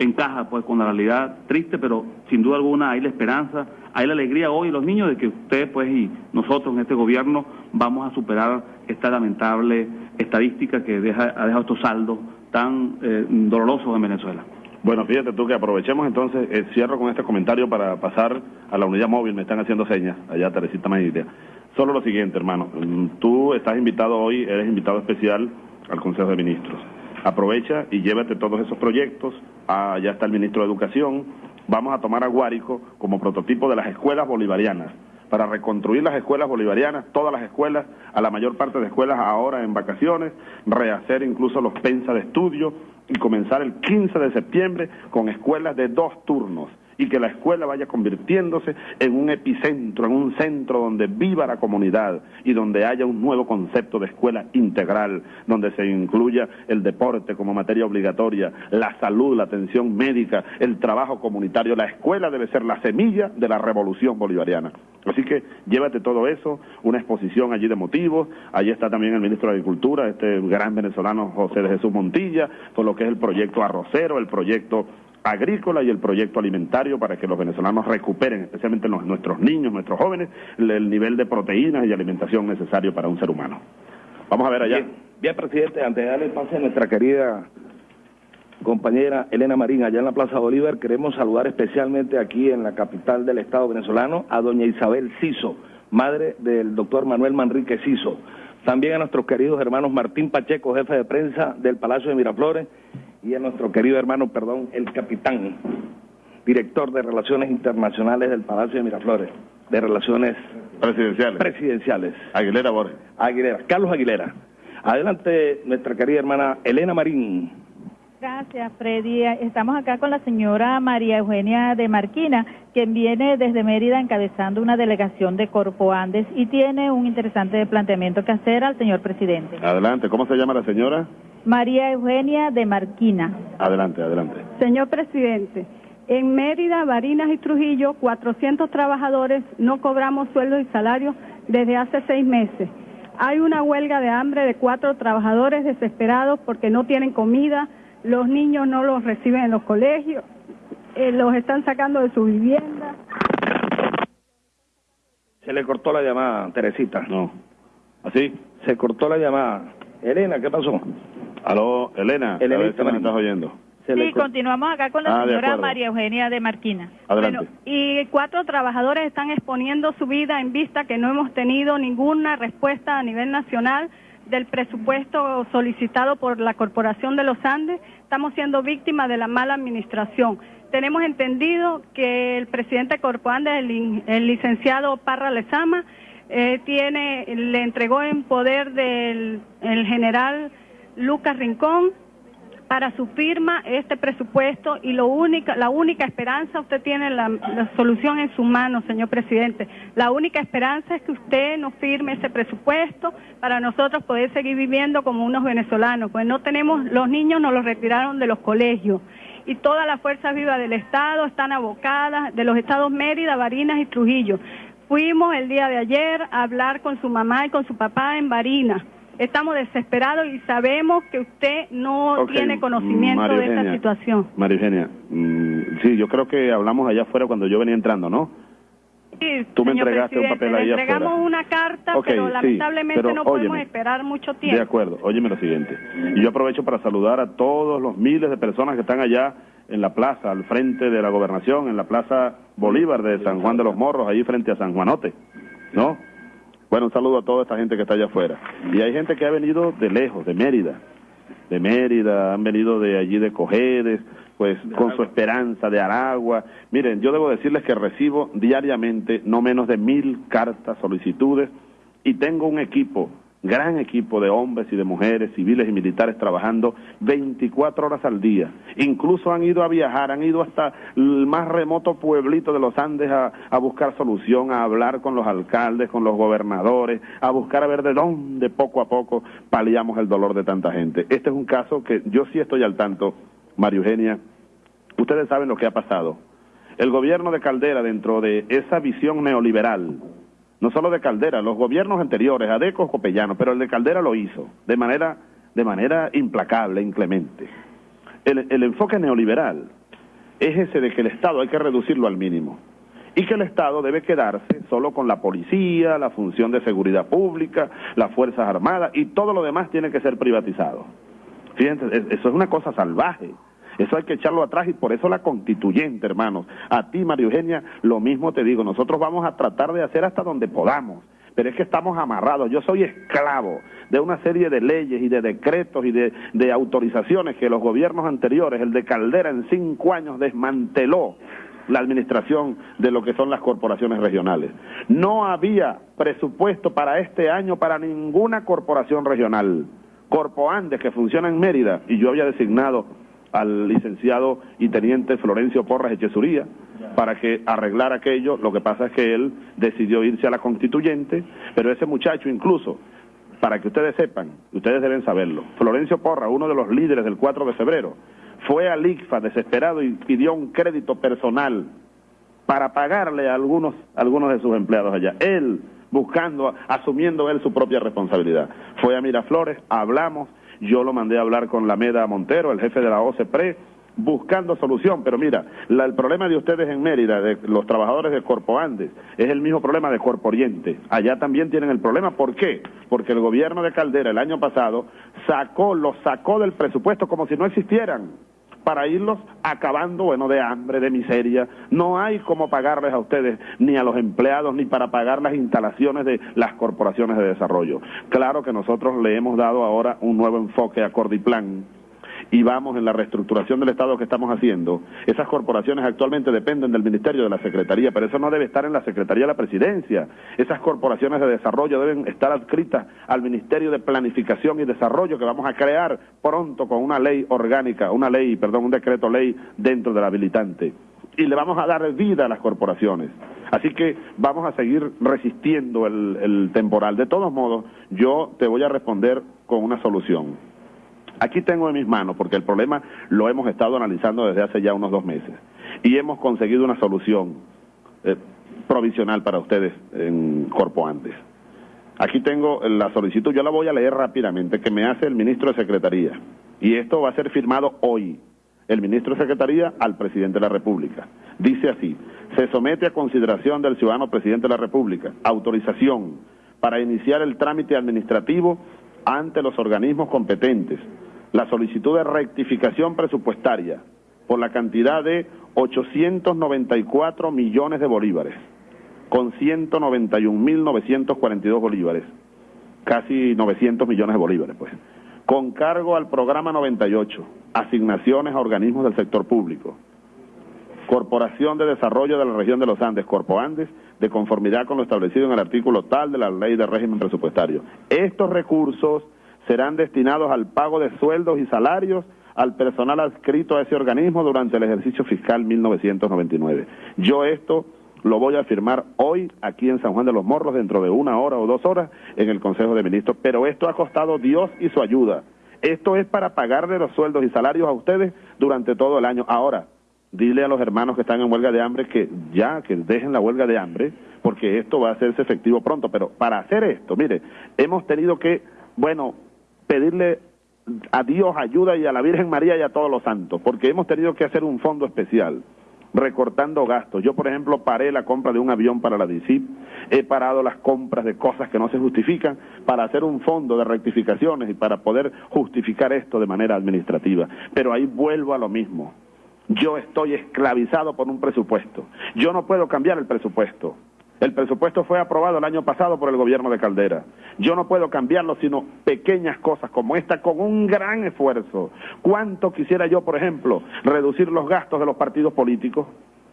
encaja pues con la realidad triste, pero sin duda alguna hay la esperanza, hay la alegría hoy los niños de que ustedes pues y nosotros en este gobierno vamos a superar esta lamentable estadística que deja, ha dejado estos saldos tan eh, dolorosos en Venezuela. Bueno, fíjate tú que aprovechemos entonces, eh, cierro con este comentario para pasar a la unidad móvil, me están haciendo señas, allá Teresita Magnitia. Solo lo siguiente, hermano, mm, tú estás invitado hoy, eres invitado especial al Consejo de Ministros aprovecha y llévate todos esos proyectos. Ah, ya está el ministro de Educación. Vamos a tomar a Guárico como prototipo de las escuelas bolivarianas para reconstruir las escuelas bolivarianas, todas las escuelas, a la mayor parte de escuelas ahora en vacaciones, rehacer incluso los pensas de estudio y comenzar el 15 de septiembre con escuelas de dos turnos y que la escuela vaya convirtiéndose en un epicentro, en un centro donde viva la comunidad y donde haya un nuevo concepto de escuela integral, donde se incluya el deporte como materia obligatoria, la salud, la atención médica, el trabajo comunitario. La escuela debe ser la semilla de la revolución bolivariana. Así que llévate todo eso, una exposición allí de motivos, allí está también el ministro de Agricultura, este gran venezolano José de Jesús Montilla, por lo que es el proyecto arrocero, el proyecto agrícola y el proyecto alimentario para que los venezolanos recuperen, especialmente nuestros niños, nuestros jóvenes, el, nivel de proteínas y alimentación necesario para un ser humano. Vamos a ver allá. Bien, presidente, antes de darle el pase a nuestra querida compañera Elena Marín, allá en la Plaza Bolívar, queremos saludar especialmente aquí en la capital del Estado venezolano a doña Isabel Ciso, madre del doctor Manuel Manrique Ciso. También a nuestros queridos hermanos Martín Pacheco, jefe de prensa del Palacio de Miraflores, y a nuestro querido hermano, perdón, el capitán, director de Relaciones Internacionales del Palacio de Miraflores, de Relaciones Presidenciales. Presidenciales. Aguilera Borges. Aguilera, Carlos Aguilera. Adelante, nuestra querida hermana Elena Marín. Gracias, Freddy. Estamos acá con la señora María Eugenia de Marquina, quien viene desde Mérida encabezando una delegación de Corpo Andes y tiene un interesante planteamiento que hacer al señor presidente. Adelante, ¿cómo se llama la señora? María Eugenia de Marquina. Adelante, adelante. Señor presidente, en Mérida, Barinas y Trujillo, 400 trabajadores no cobramos sueldos y salarios desde hace seis meses. Hay una huelga de hambre de cuatro trabajadores desesperados porque no tienen comida, los niños no los reciben en los colegios, eh, los están sacando de su vivienda. Se le cortó la llamada, Teresita. No. ¿Así? Se cortó la llamada. Elena, ¿qué pasó? Aló, Elena, a ver Elenita si me Marín. estás oyendo. Sí, continuamos acá con la Ah, señora. María Eugenia de Marquina. Adelante. Bueno, y cuatro trabajadores están exponiendo su vida en vista que no hemos tenido ninguna respuesta a nivel nacional del presupuesto solicitado por la Corporación de los Andes. Estamos siendo víctimas de la mala administración. Tenemos entendido que el presidente de Corpo Andes, el, el licenciado Parra Lezama, eh, tiene, le entregó en poder del el general Lucas Rincón para su firma este presupuesto y lo única, la única esperanza, usted tiene la, solución en su mano, señor presidente. La única esperanza es que usted nos firme ese presupuesto para nosotros poder seguir viviendo como unos venezolanos, pues no tenemos, los niños nos los retiraron de los colegios y todas las fuerzas vivas del Estado están abocadas, de los estados Mérida, Barinas y Trujillo. Fuimos el día de ayer a hablar con su mamá y con su papá en Barinas. Estamos desesperados y sabemos que usted no tiene conocimiento María de esta Eugenia. situación. María Eugenia, mm, sí, yo creo que hablamos allá afuera cuando yo venía entrando, ¿no? Sí, Tú me entregaste un papel ahí le entregamos afuera. una carta, pero sí, lamentablemente pero no podemos esperar mucho De tiempo. acuerdo, óyeme lo siguiente. Y yo aprovecho para saludar a todos los miles de personas que están allá en la plaza, al frente de la gobernación, en la plaza Bolívar de San Juan de los Morros, ahí frente a San Juanote, ¿no? Bueno, un saludo a toda esta gente que está allá afuera. Y hay gente que ha venido de lejos, de Mérida, de Mérida, han venido de allí de Cojedes, pues con su esperanza de Aragua. Miren, yo debo decirles que recibo diariamente no menos de mil cartas, solicitudes, y tengo un equipo, gran equipo de hombres y de mujeres, civiles y militares trabajando 24 horas al día. Incluso han ido a viajar, han ido hasta el más remoto pueblito de los Andes a, a buscar solución, a hablar con los alcaldes, con los gobernadores, a buscar a ver de dónde poco a poco paliamos el dolor de tanta gente. Este es un caso que yo sí estoy al tanto, María Eugenia. Ustedes saben lo que ha pasado. El gobierno de Caldera, dentro de esa visión neoliberal, no solo de Caldera, los gobiernos anteriores, Adeco, Copellano, pero el de Caldera lo hizo de manera, de manera implacable, inclemente. El, el enfoque neoliberal es ese de que el Estado hay que reducirlo al mínimo y que el Estado debe quedarse solo con la policía, la función de seguridad pública, las Fuerzas Armadas y todo lo demás tiene que ser privatizado. Fíjense, es- eso es una cosa salvaje. Eso hay que echarlo atrás y por eso la constituyente, hermanos. A ti, María Eugenia, lo mismo te digo. Nosotros vamos a tratar de hacer hasta donde podamos. Pero es que estamos amarrados. Yo soy esclavo de una serie de leyes y de decretos y de, de autorizaciones que los gobiernos anteriores, el de Caldera en cinco años, desmanteló la administración de lo que son las corporaciones regionales. No había presupuesto para este año para ninguna corporación regional. Corpo Andes, que funciona en Mérida, y yo había designado al licenciado y teniente Florencio Porras Echesuría para que arreglara aquello. Lo que pasa es que él decidió irse a la constituyente, pero ese muchacho incluso, para que ustedes sepan, ustedes deben saberlo, Florencio Porras, uno de los líderes del 4 de febrero, fue al ICFA desesperado y pidió un crédito personal para pagarle a algunos, algunos de sus empleados allá. Él, buscando, asumiendo él su propia responsabilidad. Fue a Miraflores, hablamos, yo lo mandé a hablar con la Meda Montero, el jefe de la OCPRE, buscando solución. Pero mira, la- el problema de ustedes en Mérida, de los trabajadores de Corpo Andes, es el mismo problema de Corpo Oriente. Allá también tienen el problema. ¿Por qué? Porque el gobierno de Caldera el año pasado sacó, los sacó del presupuesto como si no existieran para irlos acabando, bueno, de hambre, de miseria. No hay cómo pagarles a ustedes, ni a los empleados, ni para pagar las instalaciones de las corporaciones de desarrollo. Claro que nosotros le hemos dado ahora un nuevo enfoque a Cordiplan y vamos en la reestructuración del Estado que estamos haciendo, esas corporaciones actualmente dependen del Ministerio de la Secretaría, pero eso no debe estar en la Secretaría de la Presidencia. Esas corporaciones de desarrollo deben estar adscritas al Ministerio de Planificación y Desarrollo que vamos a crear pronto con una ley orgánica, una ley, perdón, un decreto ley dentro del habilitante. Y le vamos a dar vida a las corporaciones. Así que vamos a seguir resistiendo el, el temporal. De todos modos, yo te voy a responder con una solución. Aquí tengo en mis manos, porque el problema lo hemos estado analizando desde hace ya unos dos meses, y hemos conseguido una solución eh, provisional para ustedes en Corpo Antes. Aquí tengo la solicitud, yo la voy a leer rápidamente, que me hace el ministro de Secretaría, y esto va a ser firmado hoy, el ministro de Secretaría al presidente de la República. Dice así, se somete a consideración del ciudadano presidente de la República autorización para iniciar el trámite administrativo ante los organismos competentes la solicitud de rectificación presupuestaria por la cantidad de 894 millones de bolívares, con 191.942 bolívares, casi 900 millones de bolívares, pues, con cargo al programa 98, asignaciones a organismos del sector público, Corporación de Desarrollo de la Región de los Andes, Corpo Andes, de conformidad con lo establecido en el artículo tal de la Ley de Régimen Presupuestario. Estos recursos serán destinados al pago de sueldos y salarios al personal adscrito a ese organismo durante el ejercicio fiscal 1999. Yo esto lo voy a firmar hoy aquí en San Juan de los Morros dentro de una hora o dos horas en el Consejo de Ministros, pero esto ha costado Dios y su ayuda. Esto es para pagarle los sueldos y salarios a ustedes durante todo el año. Ahora, dile a los hermanos que están en huelga de hambre que ya, que dejen la huelga de hambre, porque esto va a hacerse efectivo pronto. Pero para hacer esto, mire, hemos tenido que, bueno, pedirle a Dios ayuda y a la Virgen María y a todos los santos, porque hemos tenido que hacer un fondo especial recortando gastos. Yo, por ejemplo, paré la compra de un avión para la DICIP, he parado las compras de cosas que no se justifican para hacer un fondo de rectificaciones y para poder justificar esto de manera administrativa. Pero ahí vuelvo a lo mismo. Yo estoy esclavizado por un presupuesto. Yo no puedo cambiar el presupuesto. El presupuesto fue aprobado el año pasado por el gobierno de Caldera. Yo no puedo cambiarlo sino pequeñas cosas como esta con un gran esfuerzo. ¿Cuánto quisiera yo, por ejemplo, reducir los gastos de los partidos políticos?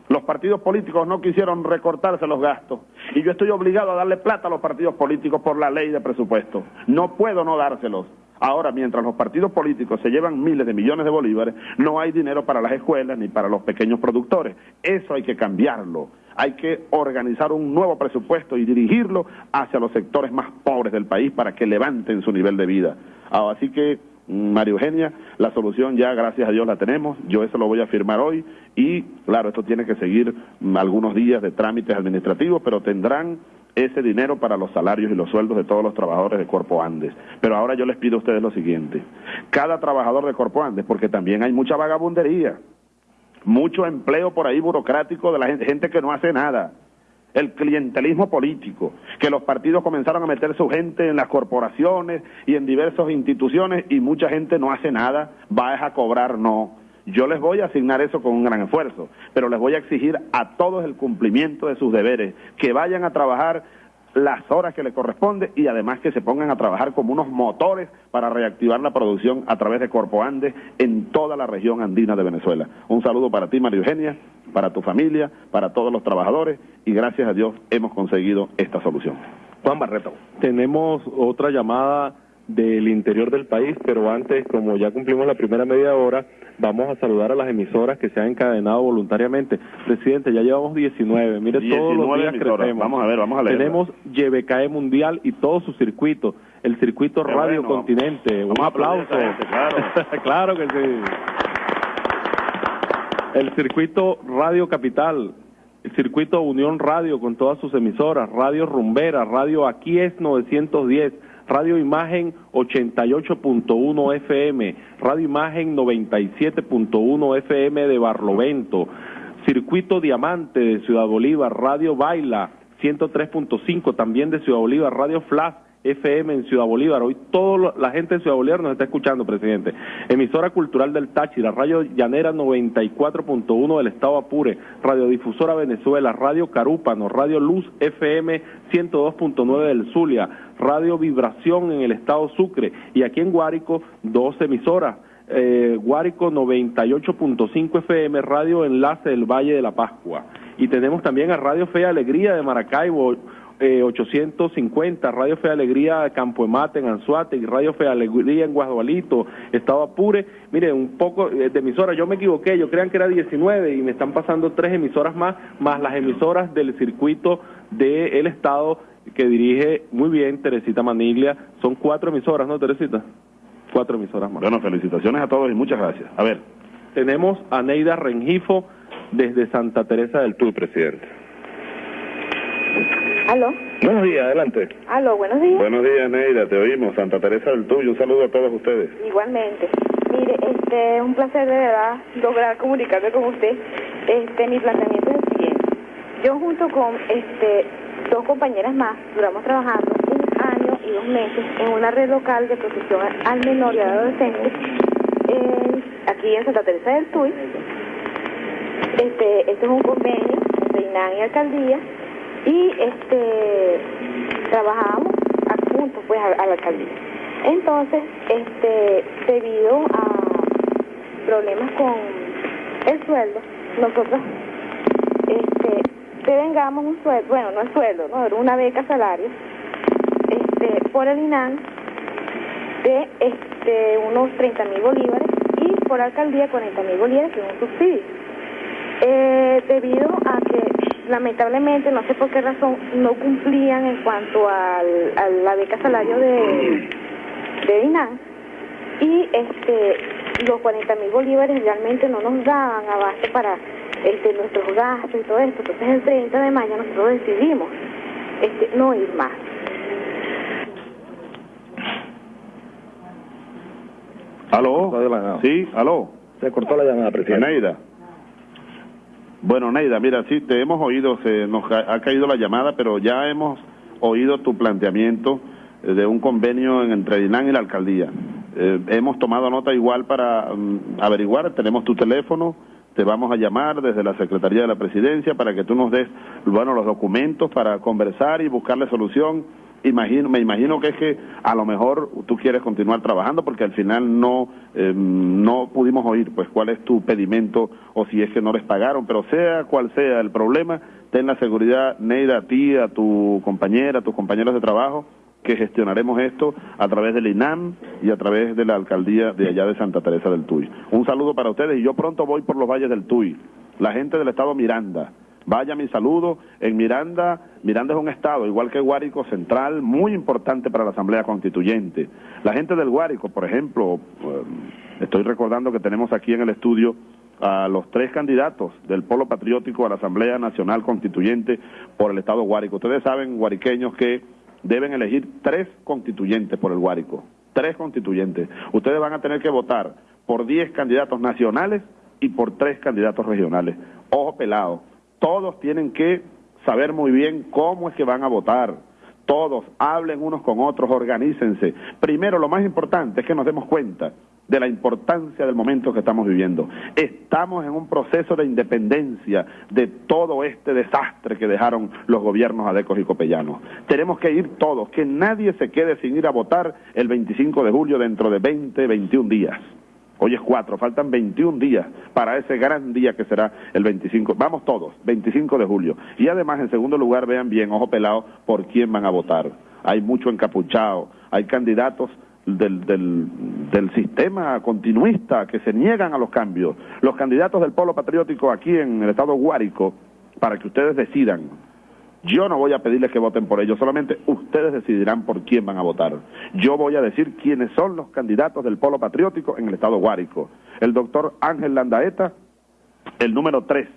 Los partidos políticos no quisieron recortarse los gastos y yo estoy obligado a darle plata a los partidos políticos por la ley de presupuesto. No puedo no dárselos. Ahora, mientras los partidos políticos se llevan miles de millones de bolívares, no hay dinero para las escuelas ni para los pequeños productores. Eso hay que cambiarlo hay que organizar un nuevo presupuesto y dirigirlo hacia los sectores más pobres del país para que levanten su nivel de vida. Ah, así que, mm, María Eugenia, la solución ya, gracias a Dios, la tenemos. Yo eso lo voy a firmar hoy y, claro, esto tiene que seguir mm, algunos días de trámites administrativos, pero tendrán ese dinero para los salarios y los sueldos de todos los trabajadores de Corpo Andes. Pero ahora yo les pido a ustedes lo siguiente. Cada trabajador de Corpo Andes, porque también hay mucha vagabundería, mucho empleo por ahí burocrático de la gente, gente que no hace nada. El clientelismo político, que los partidos comenzaron a meter su gente en las corporaciones y en diversas instituciones y mucha gente no hace nada, va a cobrar, no. Yo les voy a asignar eso con un gran esfuerzo, pero les voy a exigir a todos el cumplimiento de sus deberes, que vayan a trabajar las horas que le corresponde y además que se pongan a trabajar como unos motores para reactivar la producción a través de Corpo Andes en toda la región andina de Venezuela. Un saludo para ti, María Eugenia, para tu familia, para todos los trabajadores y gracias a Dios hemos conseguido esta solución. Juan Barreto. Tenemos otra llamada del interior del país, pero antes, como ya cumplimos la primera media hora, vamos a saludar a las emisoras que se han encadenado voluntariamente. Presidente, ya llevamos 19, mire todos los días crecemos. Vamos a ver, vamos a leer. Tenemos YBKE Mundial y todo su circuito, el circuito Radio Continente. Un aplauso. claro. [LAUGHS] claro que sí. El circuito Radio Capital, el circuito Unión Radio con todas sus emisoras, Radio Rumbera, Radio Aquí es 910, Radio Imagen 88.1 FM, Radio Imagen 97.1 FM de Barlovento, Circuito Diamante de Ciudad Bolívar, Radio Baila 103.5 también de Ciudad Bolívar, Radio Flash FM en Ciudad Bolívar. Hoy toda la gente de Ciudad Bolívar nos está escuchando, presidente. Emisora Cultural del Táchira, Radio Llanera 94.1 del Estado Apure, Radiodifusora Venezuela, Radio Carúpano, Radio Luz FM 102.9 del Zulia, Radio Vibración en el Estado Sucre y aquí en Guárico dos emisoras eh, Guárico 98.5 FM, Radio Enlace del Valle de la Pascua. Y tenemos también a Radio Fe y Alegría de Maracaibo, eh, 850, Radio Fe Alegría de Campo Emate en Anzuate y Radio Fe Alegría en Guadualito, Estado Apure. Mire, un poco eh, de emisoras, yo me equivoqué, yo crean que era 19 y me están pasando tres emisoras más, más las emisoras del circuito del Estado que dirige muy bien Teresita Maniglia. Son cuatro emisoras, ¿no, Teresita? Cuatro emisoras más. Bueno, felicitaciones a todos y muchas gracias. A ver. Tenemos a Neida Rengifo desde Santa Teresa del Tuy, presidente. ¿Aló? Buenos días, adelante. ¿Aló? Buenos días. Buenos días, Neida, te oímos. Santa Teresa del Tuy, un saludo a todos ustedes. Igualmente. Mire, este, un placer de verdad lograr comunicarme con usted. Este, mi planteamiento es el siguiente. Yo junto con este dos compañeras más duramos trabajando un año y dos meses en una red local de protección al menor y adolescente en, aquí en Santa Teresa del Tuy. Este, este es un convenio entre INAN y Alcaldía y este trabajamos juntos pues a, a la alcaldía. Entonces, este, debido a problemas con el sueldo, nosotros devengamos un sueldo, bueno, no es sueldo, no, una beca salario, este, por el INAN de este, unos 30 mil bolívares y por alcaldía 40 mil bolívares, que es un subsidio. Eh, debido a que lamentablemente, no sé por qué razón, no cumplían en cuanto al, a la beca salario de, de INAN y este los 40 mil bolívares realmente no nos daban abasto para este, nuestros gastos y todo esto. Entonces el 30 de mayo nosotros decidimos este, no ir más. ¿Aló? Sí, aló. Se cortó la llamada, presidente. Neida. Bueno, Neida, mira, sí, te hemos oído, se nos ha, ha caído la llamada, pero ya hemos oído tu planteamiento eh, de un convenio entre INAN y la alcaldía. Eh, hemos tomado nota igual para mm, averiguar, tenemos tu teléfono, te vamos a llamar desde la Secretaría de la Presidencia para que tú nos des, bueno, los documentos para conversar y buscarle solución. Imagino, me imagino que es que a lo mejor tú quieres continuar trabajando porque al final no eh, no pudimos oír pues cuál es tu pedimento o si es que no les pagaron, pero sea cual sea el problema, ten la seguridad, Neida, a ti, a tu compañera, a tus compañeros de trabajo, que gestionaremos esto a través del INAM y a través de la alcaldía de allá de Santa Teresa del Tuy. Un saludo para ustedes y yo pronto voy por los valles del Tuy. La gente del estado Miranda, vaya mi saludo. En Miranda, Miranda es un estado, igual que Guárico Central, muy importante para la Asamblea Constituyente. La gente del Guárico, por ejemplo, eh, estoy recordando que tenemos aquí en el estudio a los tres candidatos del Polo Patriótico a la Asamblea Nacional Constituyente por el estado Guárico. Ustedes saben, guariqueños, que deben elegir tres constituyentes por el Guárico, tres constituyentes. Ustedes van a tener que votar por diez candidatos nacionales y por tres candidatos regionales. Ojo pelado, todos tienen que saber muy bien cómo es que van a votar. Todos hablen unos con otros, organícense. Primero, lo más importante es que nos demos cuenta de la importancia del momento que estamos viviendo. Estamos en un proceso de independencia de todo este desastre que dejaron los gobiernos adecos y copellanos. Tenemos que ir todos, que nadie se quede sin ir a votar el 25 de julio dentro de 20, 21 días. Hoy es 4, faltan 21 días para ese gran día que será el 25. Vamos todos, 25 de julio. Y además, en segundo lugar, vean bien, ojo pelado, por quién van a votar. Hay mucho encapuchado, hay candidatos del, del, sistema continuista que se niegan a los cambios. Los candidatos del polo patriótico aquí en el estado Guárico, para que ustedes decidan. Yo no voy a pedirles que voten por ellos, solamente ustedes decidirán por quién van a votar. Yo voy a decir quiénes son los candidatos del polo patriótico en el estado Guárico. El doctor Ángel Landaeta, el número 3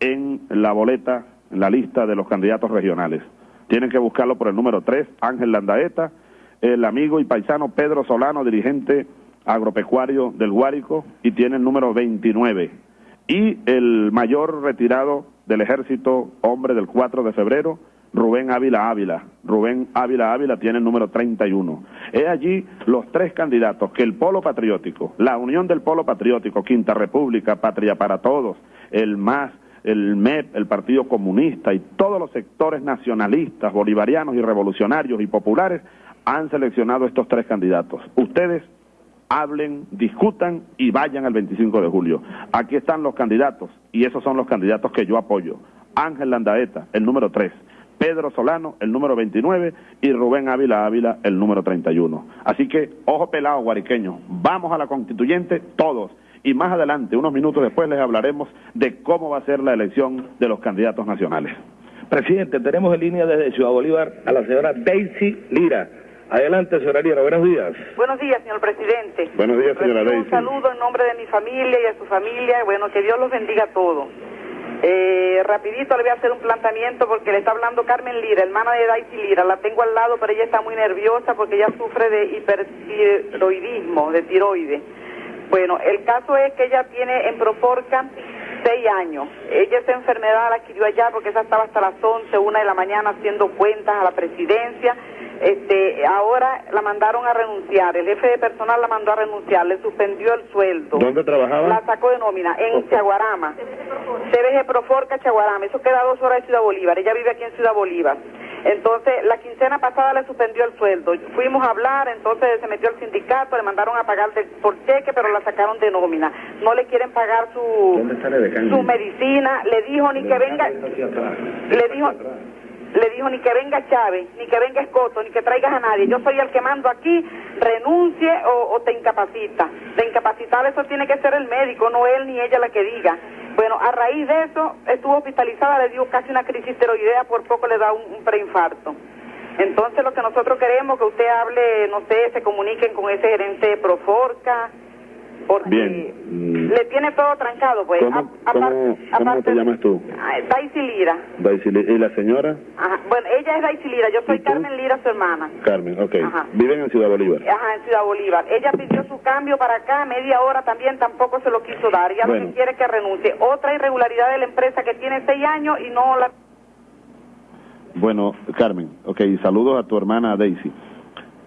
en la boleta, en la lista de los candidatos regionales. Tienen que buscarlo por el número 3, Ángel Landaeta, el amigo y paisano Pedro Solano, dirigente agropecuario del Guárico, y tiene el número 29. Y el mayor retirado del ejército, hombre del 4 de febrero, Rubén Ávila Ávila. Rubén Ávila Ávila tiene el número 31. He allí los tres candidatos que el Polo Patriótico, la Unión del Polo Patriótico, Quinta República, Patria para Todos, el MAS, el MEP, el Partido Comunista y todos los sectores nacionalistas, bolivarianos y revolucionarios y populares han seleccionado estos tres candidatos. Ustedes hablen, discutan y vayan al 25 de julio. Aquí están los candidatos y esos son los candidatos que yo apoyo. Ángel Landaeta, el número 3. Pedro Solano, el número 29, y Rubén Ávila Ávila, el número 31. Así que, ojo pelado, guariqueño, vamos a la constituyente todos. Y más adelante, unos minutos después, les hablaremos de cómo va a ser la elección de los candidatos nacionales. Presidente, tenemos en línea desde Ciudad Bolívar a la señora Daisy Lira. Adelante, señora Lira, buenos días. Buenos días, señor presidente. Buenos días, señora Daisy. Un saludo en nombre de mi familia y a su familia. Bueno, que Dios los bendiga a todos. Eh, rapidito le voy a hacer un planteamiento porque le está hablando Carmen Lira, hermana de Daisy Lira. La tengo al lado, pero ella está muy nerviosa porque ella sufre de hipertiroidismo, de tiroides. Bueno, el caso es que ella tiene en Proforca seis años. Ella esa enfermedad la adquirió allá porque esa estaba hasta las 11, una de la mañana haciendo cuentas a la presidencia. Este, ahora la mandaron a renunciar. El jefe de personal la mandó a renunciar, le suspendió el sueldo. ¿Dónde trabajaba? La sacó de nómina en Chaguarama. CBG Proforca, Chaguarama. Eso queda a dos horas de Ciudad Bolívar. Ella vive aquí en Ciudad Bolívar. Entonces, la quincena pasada le suspendió el sueldo. Fuimos a hablar, entonces se metió al sindicato, le mandaron a pagar de- por cheque, pero la sacaron de nómina. No le quieren pagar su, su medicina. Le dijo ni que venga, le dijo, le dijo ni que venga Chávez, ni que venga Escoto, ni que traigas a nadie. Yo soy el que mando aquí, renuncie o, te incapacita. De incapacitar eso tiene que ser el médico, no él ni ella la que diga. Bueno, a raíz de eso estuvo hospitalizada, le dio casi una crisis tiroidea, por poco le da un, un preinfarto. Entonces lo que nosotros queremos que usted hable, no sé, se comuniquen con ese gerente de Proforca, porque Bien. Mm, le tiene todo trancado, pues. ¿Cómo, A- apar- cómo, cómo aparte te llamas tú? Daisy Lira. Daisy Li- ¿Y la señora? Ajá. Bueno, ella es Daisy Lira, yo soy Carmen Lira, su hermana. Carmen, ok. Ajá. Viven en Ciudad Bolívar. Ajá, en Ciudad Bolívar. Ella pidió su cambio para acá, media hora también tampoco se lo quiso dar. Ya lo Bueno. que quiere es que renuncie. Otra irregularidad de la empresa que tiene seis años y no la... Bueno, Carmen, ok, saludos a tu hermana Daisy.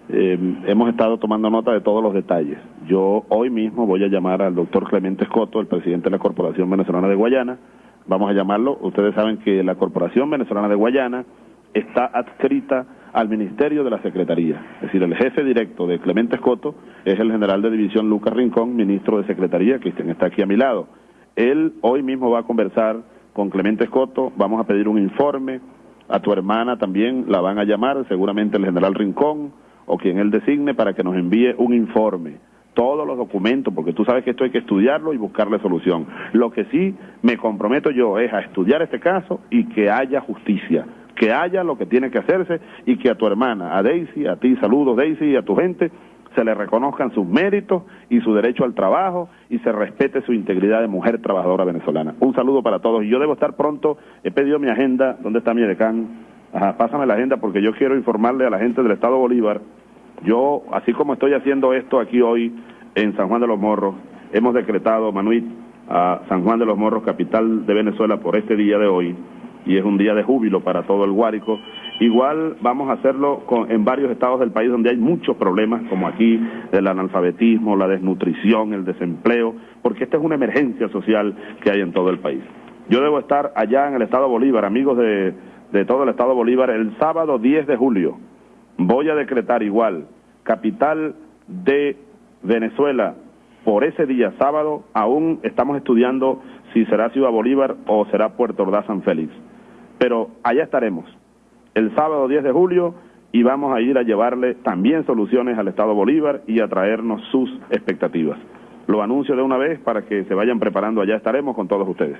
Eh, hemos estado tomando nota de todos los detalles. Yo hoy mismo voy a llamar al doctor Clemente Escoto, el presidente de la Corporación Venezolana de Guayana. Vamos a llamarlo. Ustedes saben que la Corporación Venezolana de Guayana está adscrita al Ministerio de la Secretaría. Es decir, el jefe directo de Clemente Escoto es el general de división Lucas Rincón, ministro de Secretaría, que está aquí a mi lado. Él hoy mismo va a conversar con Clemente Escoto, vamos a pedir un informe, a tu hermana también la van a llamar, seguramente el general Rincón o quien él designe para que nos envíe un informe, todos los documentos, porque tú sabes que esto hay que estudiarlo y buscarle solución. Lo que sí me comprometo yo es a estudiar este caso y que haya justicia, que haya lo que tiene que hacerse y que a tu hermana, a Daisy, a ti saludos Daisy y a tu gente, se le reconozcan sus méritos y su derecho al trabajo y se respete su integridad de mujer trabajadora venezolana. Un saludo para todos y yo debo estar pronto, he pedido mi agenda, ¿dónde está mi decán? Ajá, pásame la agenda porque yo quiero informarle a la gente del Estado Bolívar. Yo, así como estoy haciendo esto aquí hoy en San Juan de los Morros, hemos decretado, Manuit, a San Juan de los Morros, capital de Venezuela, por este día de hoy, y es un día de júbilo para todo el Guárico. Igual vamos a hacerlo con- en varios estados del país donde hay muchos problemas, como aquí, el analfabetismo, la desnutrición, el desempleo, porque esta es una emergencia social que hay en todo el país. Yo debo estar allá en el estado Bolívar, amigos de, de todo el estado Bolívar, el sábado 10 de julio. Voy a decretar igual, capital de Venezuela, por ese día sábado, aún estamos estudiando si será Ciudad Bolívar o será Puerto Ordaz San Félix. Pero allá estaremos, el sábado 10 de julio, y vamos a ir a llevarle también soluciones al Estado Bolívar y a traernos sus expectativas. Lo anuncio de una vez para que se vayan preparando, allá estaremos con todos ustedes.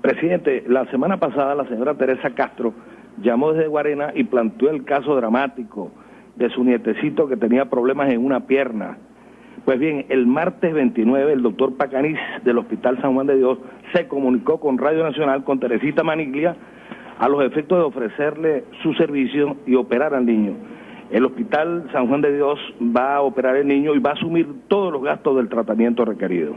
Presidente, la semana pasada la señora Teresa Castro llamó desde Guarena y planteó el caso dramático de su nietecito que tenía problemas en una pierna. Pues bien, el martes 29 el doctor Pacanís del Hospital San Juan de Dios se comunicó con Radio Nacional, con Teresita Maniglia, a los efectos de ofrecerle su servicio y operar al niño. El Hospital San Juan de Dios va a operar el niño y va a asumir todos los gastos del tratamiento requerido.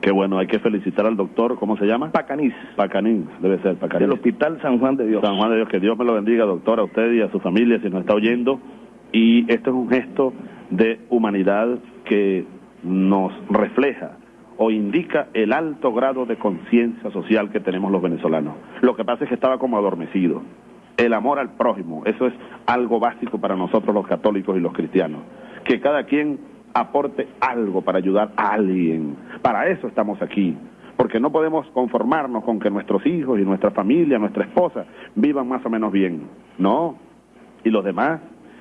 Qué bueno, hay que felicitar al doctor, ¿cómo se llama? Pacanís. Pacanín, debe ser Pacanín. Del Hospital San Juan de Dios. San Juan de Dios, que Dios me lo bendiga, doctor, a usted y a su familia, si nos está oyendo. Y esto es un gesto de humanidad que nos refleja o indica el alto grado de conciencia social que tenemos los venezolanos. Lo que pasa es que estaba como adormecido. El amor al prójimo, eso es algo básico para nosotros los católicos y los cristianos. Que cada quien aporte algo para ayudar a alguien. Para eso estamos aquí. Porque no podemos conformarnos con que nuestros hijos y nuestra familia, nuestra esposa, vivan más o menos bien. No. Y los demás,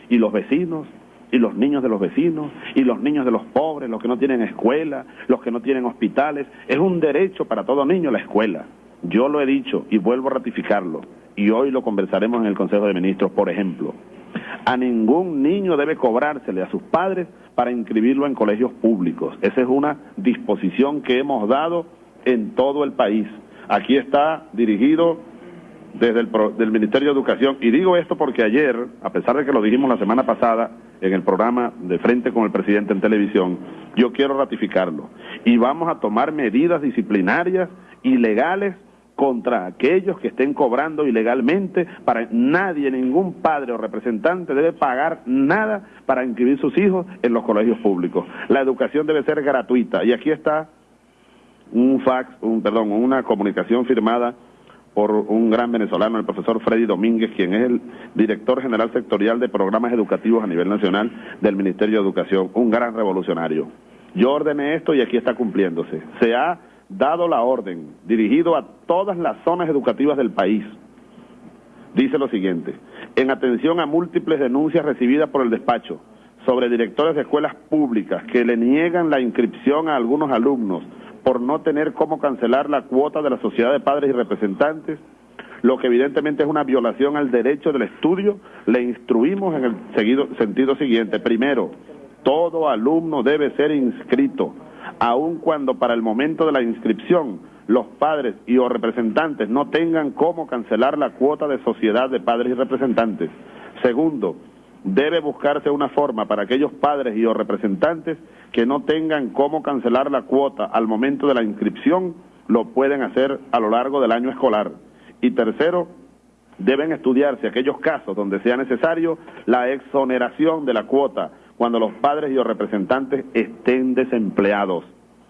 y los vecinos, y los niños de los vecinos, y los niños de los pobres, los que no tienen escuela, los que no tienen hospitales. Es un derecho para todo niño la escuela. Yo lo he dicho y vuelvo a ratificarlo. Y hoy lo conversaremos en el Consejo de Ministros, por ejemplo. A ningún niño debe cobrársele a sus padres para inscribirlo en colegios públicos. Esa es una disposición que hemos dado en todo el país. Aquí está dirigido desde el del Ministerio de Educación. Y digo esto porque ayer, a pesar de que lo dijimos la semana pasada en el programa de frente con el presidente en televisión, yo quiero ratificarlo. Y vamos a tomar medidas disciplinarias y legales contra aquellos que estén cobrando ilegalmente, para nadie, ningún padre o representante debe pagar nada para inscribir sus hijos en los colegios públicos. La educación debe ser gratuita y aquí está un fax, un perdón, una comunicación firmada por un gran venezolano, el profesor Freddy Domínguez, quien es el director general sectorial de programas educativos a nivel nacional del Ministerio de Educación, un gran revolucionario. Yo ordené esto y aquí está cumpliéndose. Se ha dado la orden, dirigido a todas las zonas educativas del país, dice lo siguiente, en atención a múltiples denuncias recibidas por el despacho sobre directores de escuelas públicas que le niegan la inscripción a algunos alumnos por no tener cómo cancelar la cuota de la sociedad de padres y representantes, lo que evidentemente es una violación al derecho del estudio, le instruimos en el seguido, sentido siguiente. Primero, todo alumno debe ser inscrito aun cuando para el momento de la inscripción los padres y o representantes no tengan cómo cancelar la cuota de sociedad de padres y representantes. Segundo, debe buscarse una forma para aquellos padres y o representantes que no tengan cómo cancelar la cuota al momento de la inscripción, lo pueden hacer a lo largo del año escolar. Y tercero, deben estudiarse aquellos casos donde sea necesario la exoneración de la cuota cuando los padres y los representantes estén desempleados.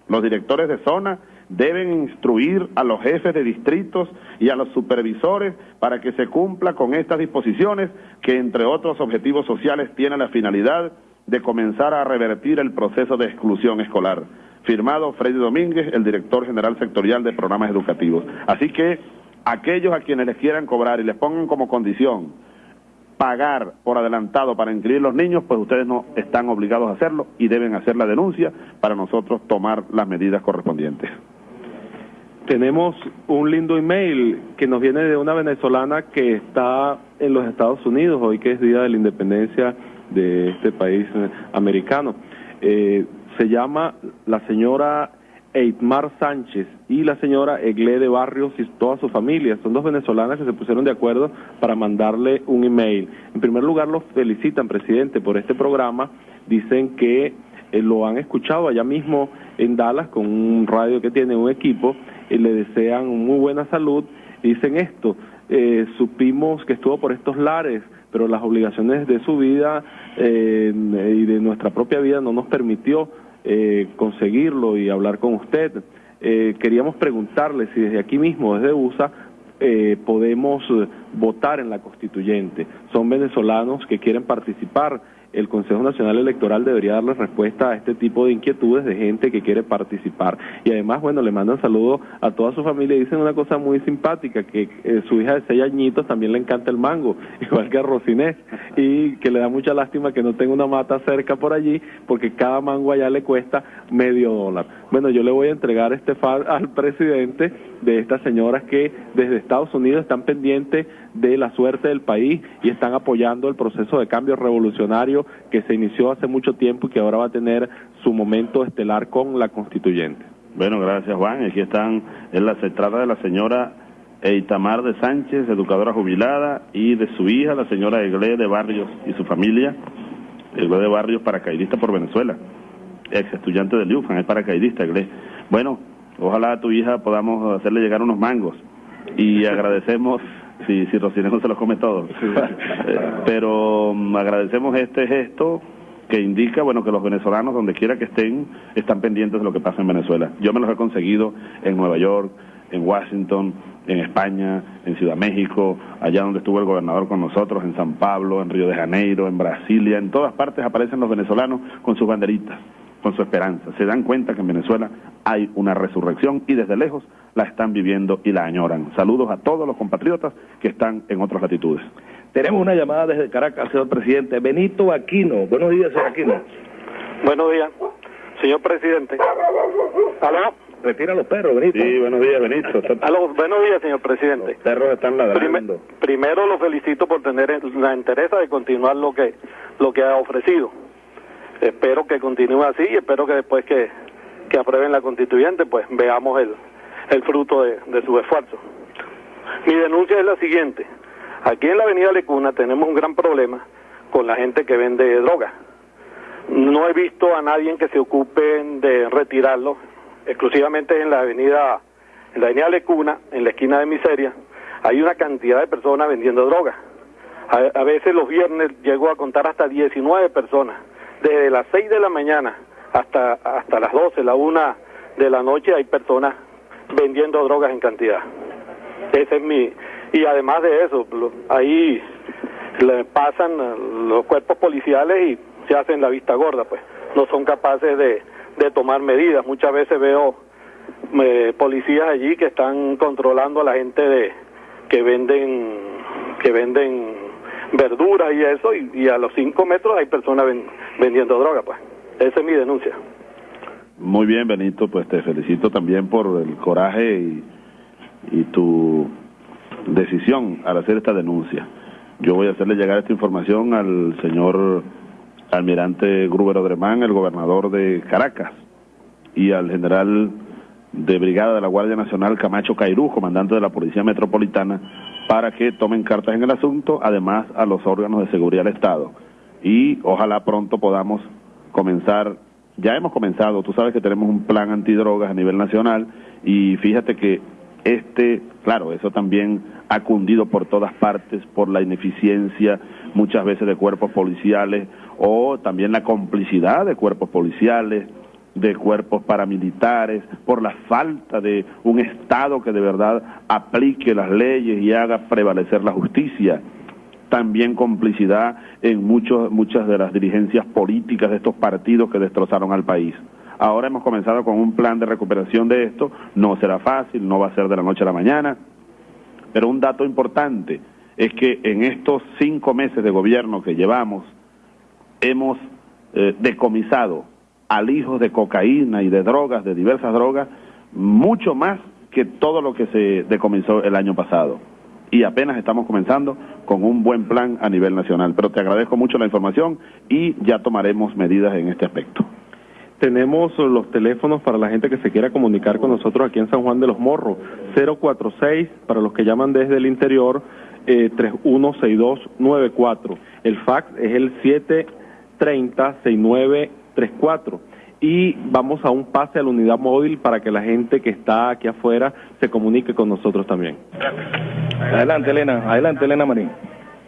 Los directores de zona deben instruir a los jefes de distritos y a los supervisores para que se cumpla con estas disposiciones que, entre otros objetivos sociales, tienen la finalidad de comenzar a revertir el proceso de exclusión escolar. Firmado Freddy Domínguez, el director general sectorial de programas educativos. Así que aquellos a quienes les quieran cobrar y les pongan como condición pagar por adelantado para inscribir los niños, pues ustedes no están obligados a hacerlo y deben hacer la denuncia para nosotros tomar las medidas correspondientes. Tenemos un lindo email que nos viene de una venezolana que está en los Estados Unidos, hoy que es Día de la Independencia de este país eh, americano. Eh, se llama la señora Eitmar Sánchez y la señora Egle de Barrios y toda su familia. Son dos venezolanas que se pusieron de acuerdo para mandarle un email. En primer lugar, los felicitan, presidente, por este programa. Dicen que eh, lo han escuchado allá mismo en Dallas con un radio que tiene un equipo y le desean muy buena salud. Dicen esto, eh, supimos que estuvo por estos lares, pero las obligaciones de su vida eh, y de nuestra propia vida no nos permitió eh, conseguirlo y hablar con usted. Eh, queríamos preguntarle si desde aquí mismo, desde USA, eh, podemos votar en la constituyente. Son venezolanos que quieren participar el Consejo Nacional Electoral debería darle respuesta a este tipo de inquietudes de gente que quiere participar. Y además, bueno, le mandan saludos a toda su familia y dicen una cosa muy simpática, que eh, su hija de seis añitos también le encanta el mango, [LAUGHS] igual que a Rosinés, y que le da mucha lástima que no tenga una mata cerca por allí, porque cada mango allá le cuesta medio dólar. Bueno, yo le voy a entregar este far al presidente de estas señoras que desde Estados Unidos están pendientes de la suerte del país y están apoyando el proceso de cambio revolucionario que se inició hace mucho tiempo y que ahora va a tener su momento estelar con la constituyente. Bueno, gracias Juan. Aquí están, en la centrada de la señora Eitamar de Sánchez, educadora jubilada, y de su hija, la señora Egle de Barrios y su familia, Egle de Barrios, paracaidista por Venezuela, ex estudiante de UFAN, es paracaidista, Egle. Bueno, ojalá a tu hija podamos hacerle llegar unos mangos y [LAUGHS] agradecemos si, si no se los come todos. [LAUGHS] Eh, pero mm, agradecemos este gesto que indica, bueno, que los venezolanos, donde quiera que estén, están pendientes de lo que pasa en Venezuela. Yo me los he conseguido en Nueva York, en Washington, en España, en Ciudad México, allá donde estuvo el gobernador con nosotros, en San Pablo, en Río de Janeiro, en Brasilia, en todas partes aparecen los venezolanos con sus banderitas, con su esperanza. Se dan cuenta que en Venezuela hay una resurrección y desde lejos la están viviendo y la añoran. Saludos a todos los compatriotas que están en otras latitudes. Tenemos una llamada desde Caracas, señor presidente. Benito Aquino. Buenos días, señor Aquino. Buenos días, señor presidente. ¿Aló? Retira los perros, Benito. Sí, buenos días, Benito. [LAUGHS] Aló, buenos días, señor presidente. Los perros están ladrando. Prime- primero lo felicito por tener la entereza de continuar lo que lo que ha ofrecido. Espero que continúe así y espero que después que, que aprueben la constituyente, pues veamos el, el fruto de, de su esfuerzo. Mi denuncia es la siguiente. Aquí en la avenida Lecuna tenemos un gran problema con la gente que vende droga. No he visto a nadie que se ocupe de retirarlo, exclusivamente en la avenida, en la avenida Lecuna, en la esquina de Miseria, hay una cantidad de personas vendiendo droga. A, a veces los viernes llego a contar hasta 19 personas, desde las 6 de la mañana hasta, hasta las 12, la 1 de la noche hay personas vendiendo drogas en cantidad. Ese es mi... Y además de eso, ahí le pasan los cuerpos policiales y se hacen la vista gorda, pues no son capaces de, de tomar medidas. Muchas veces veo policías allí que están controlando a la gente de que venden que venden verduras y eso y, a los cinco metros hay personas ven- vendiendo droga, pues. Esa es mi denuncia. Muy bien, Benito, pues te felicito también por el coraje y, y tu decisión al hacer esta denuncia. Yo voy a hacerle llegar esta información al señor almirante Gruber Odremán, el gobernador de Caracas, y al general de brigada de la Guardia Nacional Camacho Cairú, comandante de la Policía Metropolitana, para que tomen cartas en el asunto, además a los órganos de seguridad del Estado. Y ojalá pronto podamos comenzar, ya hemos comenzado, tú sabes que tenemos un plan antidrogas a nivel nacional y fíjate que este, claro, eso también ha cundido por todas partes por la ineficiencia muchas veces de cuerpos policiales o también la complicidad de cuerpos policiales, de cuerpos paramilitares, por la falta de un Estado que de verdad aplique las leyes y haga prevalecer la justicia. También complicidad en muchos, muchas de las dirigencias políticas de estos partidos que destrozaron al país. Ahora hemos comenzado con un plan de recuperación de esto, no será fácil, no va a ser de la noche a la mañana, pero un dato importante es que en estos cinco meses de gobierno que llevamos, hemos eh, decomisado alijos de cocaína y de drogas, de diversas drogas, mucho más que todo lo que se decomisó el año pasado. Y apenas estamos comenzando con un buen plan a nivel nacional. Pero te agradezco mucho la información y ya tomaremos medidas en este aspecto. Tenemos los teléfonos para la gente que se quiera comunicar con nosotros aquí en San Juan de los Morros. 046 para los que llaman desde el interior, eh, 316294. El fax es el 730-6934. Y vamos a un pase a la unidad móvil para que la gente que está aquí afuera se comunique con nosotros también. Adelante, Elena. Adelante, Elena Marín.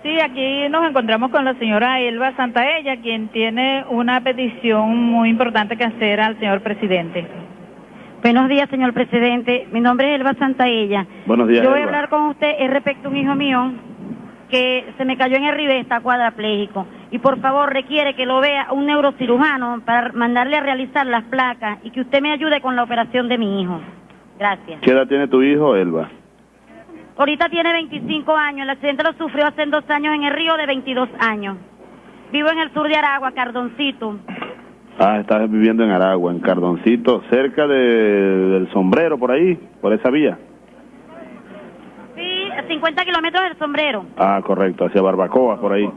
Sí, aquí nos encontramos con la señora Elba Santaella, quien tiene una petición muy importante que hacer al señor presidente. Buenos días, señor presidente. Mi nombre es Elba Santaella. Buenos días, Yo voy a hablar con usted es respecto a un hijo mío que se me cayó en el ribe, está cuadrapléjico. Y por favor, requiere que lo vea un neurocirujano para mandarle a realizar las placas y que usted me ayude con la operación de mi hijo. Gracias. ¿Qué edad tiene tu hijo, Elba? Ahorita tiene 25 años. El accidente lo sufrió hace dos años en el río de 22 años. Vivo en el sur de Aragua, Cardoncito. Ah, estás viviendo en Aragua, en Cardoncito, cerca de, del sombrero, por ahí, por esa vía. Sí, a 50 kilómetros del sombrero. Ah, correcto, hacia Barbacoa, por ahí.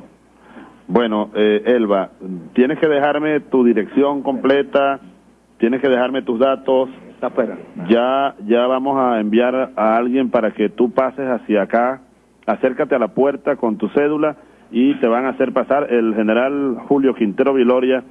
Bueno, eh, Elba, tienes que dejarme tu dirección completa, tienes que dejarme tus datos. Está afuera. Ya, ya vamos a enviar a alguien para que tú pases hacia acá. Acércate a la puerta con tu cédula y te van a hacer pasar el general Julio Quintero Viloria,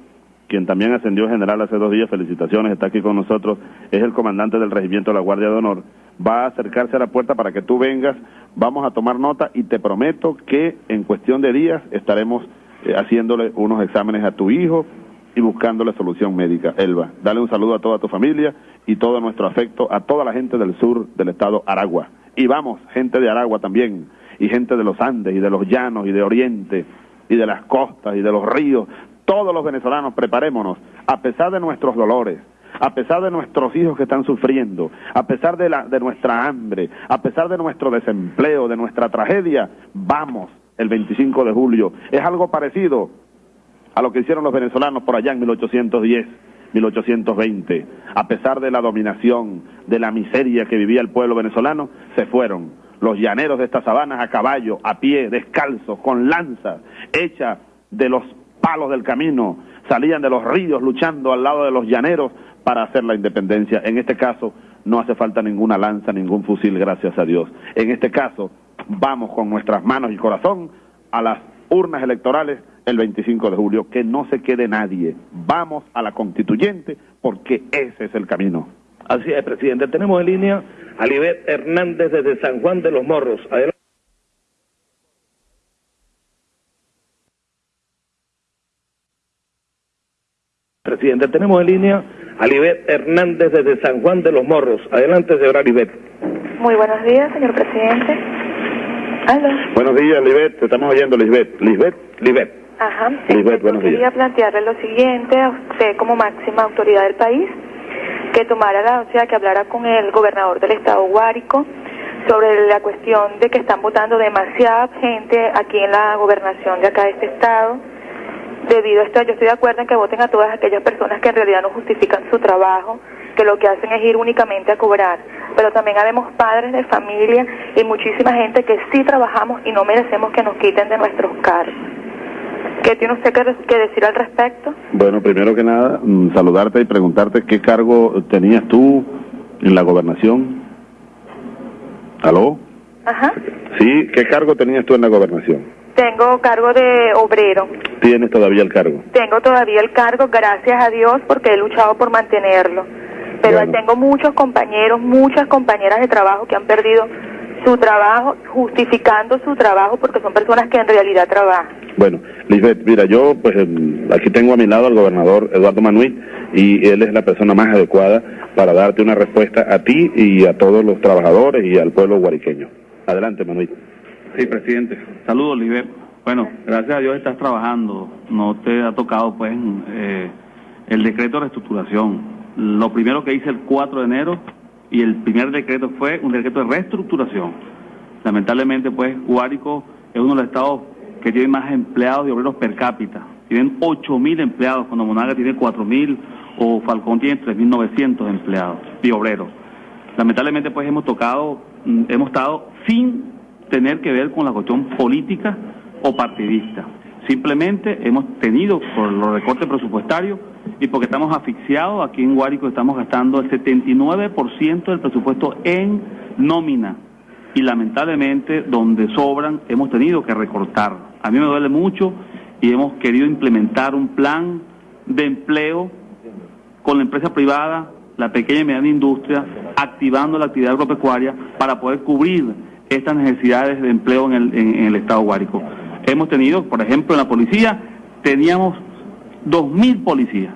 quien también ascendió general hace dos días. Felicitaciones, está aquí con nosotros. Es el comandante del regimiento de la Guardia de Honor. Va a acercarse a la puerta para que tú vengas. Vamos a tomar nota y te prometo que en cuestión de días estaremos eh, haciéndole unos exámenes a tu hijo y buscándole solución médica. Elba, dale un saludo a toda tu familia y todo nuestro afecto a toda la gente del sur del estado Aragua. Y vamos, gente de Aragua también, y gente de los Andes y de los llanos y de Oriente y de las costas y de los ríos. Todos los venezolanos preparémonos, a pesar de nuestros dolores, a pesar de nuestros hijos que están sufriendo, a pesar de, nuestra hambre, a pesar de nuestro desempleo, de nuestra tragedia, vamos el 25 de julio. Es algo parecido a lo que hicieron los venezolanos por allá en 1810, 1820. A pesar de la dominación, de la miseria que vivía el pueblo venezolano, se fueron los llaneros de estas sabanas a caballo, a pie, descalzos, con lanzas, hechas de los palos del camino, salían de los ríos luchando al lado de los llaneros para hacer la independencia. En este caso no hace falta ninguna lanza, ningún fusil, gracias a Dios. En este caso vamos con nuestras manos y corazón a las urnas electorales el 25 de julio, que no se quede nadie. Vamos a la constituyente porque ese es el camino. Así es, presidente. Tenemos en línea a Libet Hernández desde San Juan de los Morros. Adelante. Presidente, tenemos en línea a Libet Hernández desde San Juan de los Morros. Adelante, señora Libet. Muy buenos días, señor presidente. Aló. Buenos días, Libet. Te estamos oyendo, Lisbeth. Lisbeth, Libet. Ajá. Lisbeth, buenos días. Quería plantearle lo siguiente a usted como máxima autoridad del país, que tomara la, o sea, que hablara con el gobernador del estado Guárico sobre la cuestión de que están votando demasiada gente aquí en la gobernación de acá de este estado. Debido a esto, yo estoy de acuerdo en que voten a todas aquellas personas que en realidad no justifican su trabajo, que lo que hacen es ir únicamente a cobrar. Pero también habemos padres de familia y muchísima gente que sí trabajamos y no merecemos que nos quiten de nuestros cargos. ¿Qué tiene usted que, que decir al respecto? Bueno, primero que nada, mm, saludarte y preguntarte qué cargo tenías tú en la gobernación. ¿Aló? Ajá. Sí, ¿qué cargo tenías tú en la gobernación? Tengo cargo de obrero. ¿Tienes todavía el cargo? Tengo todavía el cargo, gracias a Dios, porque he luchado por mantenerlo. Pero Bueno. tengo muchos compañeros, muchas compañeras de trabajo que han perdido su trabajo, justificando su trabajo porque son personas que en realidad trabajan. Bueno, Lisbeth, mira, yo pues em, aquí tengo a mi lado al gobernador Eduardo Manuel y él es la persona más adecuada para darte una respuesta a ti y a todos los trabajadores y al pueblo guariqueño. Adelante, Manuel. Sí, presidente. Saludos, Liber. Bueno, gracias a Dios estás trabajando. No te ha tocado, pues, eh, el decreto de reestructuración. Lo primero que hice el 4 de enero y el primer decreto fue un decreto de reestructuración. Lamentablemente, pues, Guárico es uno de los estados que tiene más empleados y obreros per cápita. Tienen 8.000 empleados, cuando Monaga tiene 4.000 o Falcón tiene 3.900 empleados y obreros. Lamentablemente, pues, hemos tocado, mm, hemos estado sin tener que ver con la cuestión política o partidista. Simplemente hemos tenido por los recortes presupuestarios y porque estamos asfixiados, aquí en Guárico estamos gastando el 79% del presupuesto en nómina y lamentablemente donde sobran hemos tenido que recortar. A mí me duele mucho y hemos querido implementar un plan de empleo con la empresa privada, la pequeña y mediana industria, activando la actividad agropecuaria para poder cubrir estas necesidades de empleo en el, en- el estado Guárico. Hemos tenido, por ejemplo, en la policía, teníamos 2.000 policías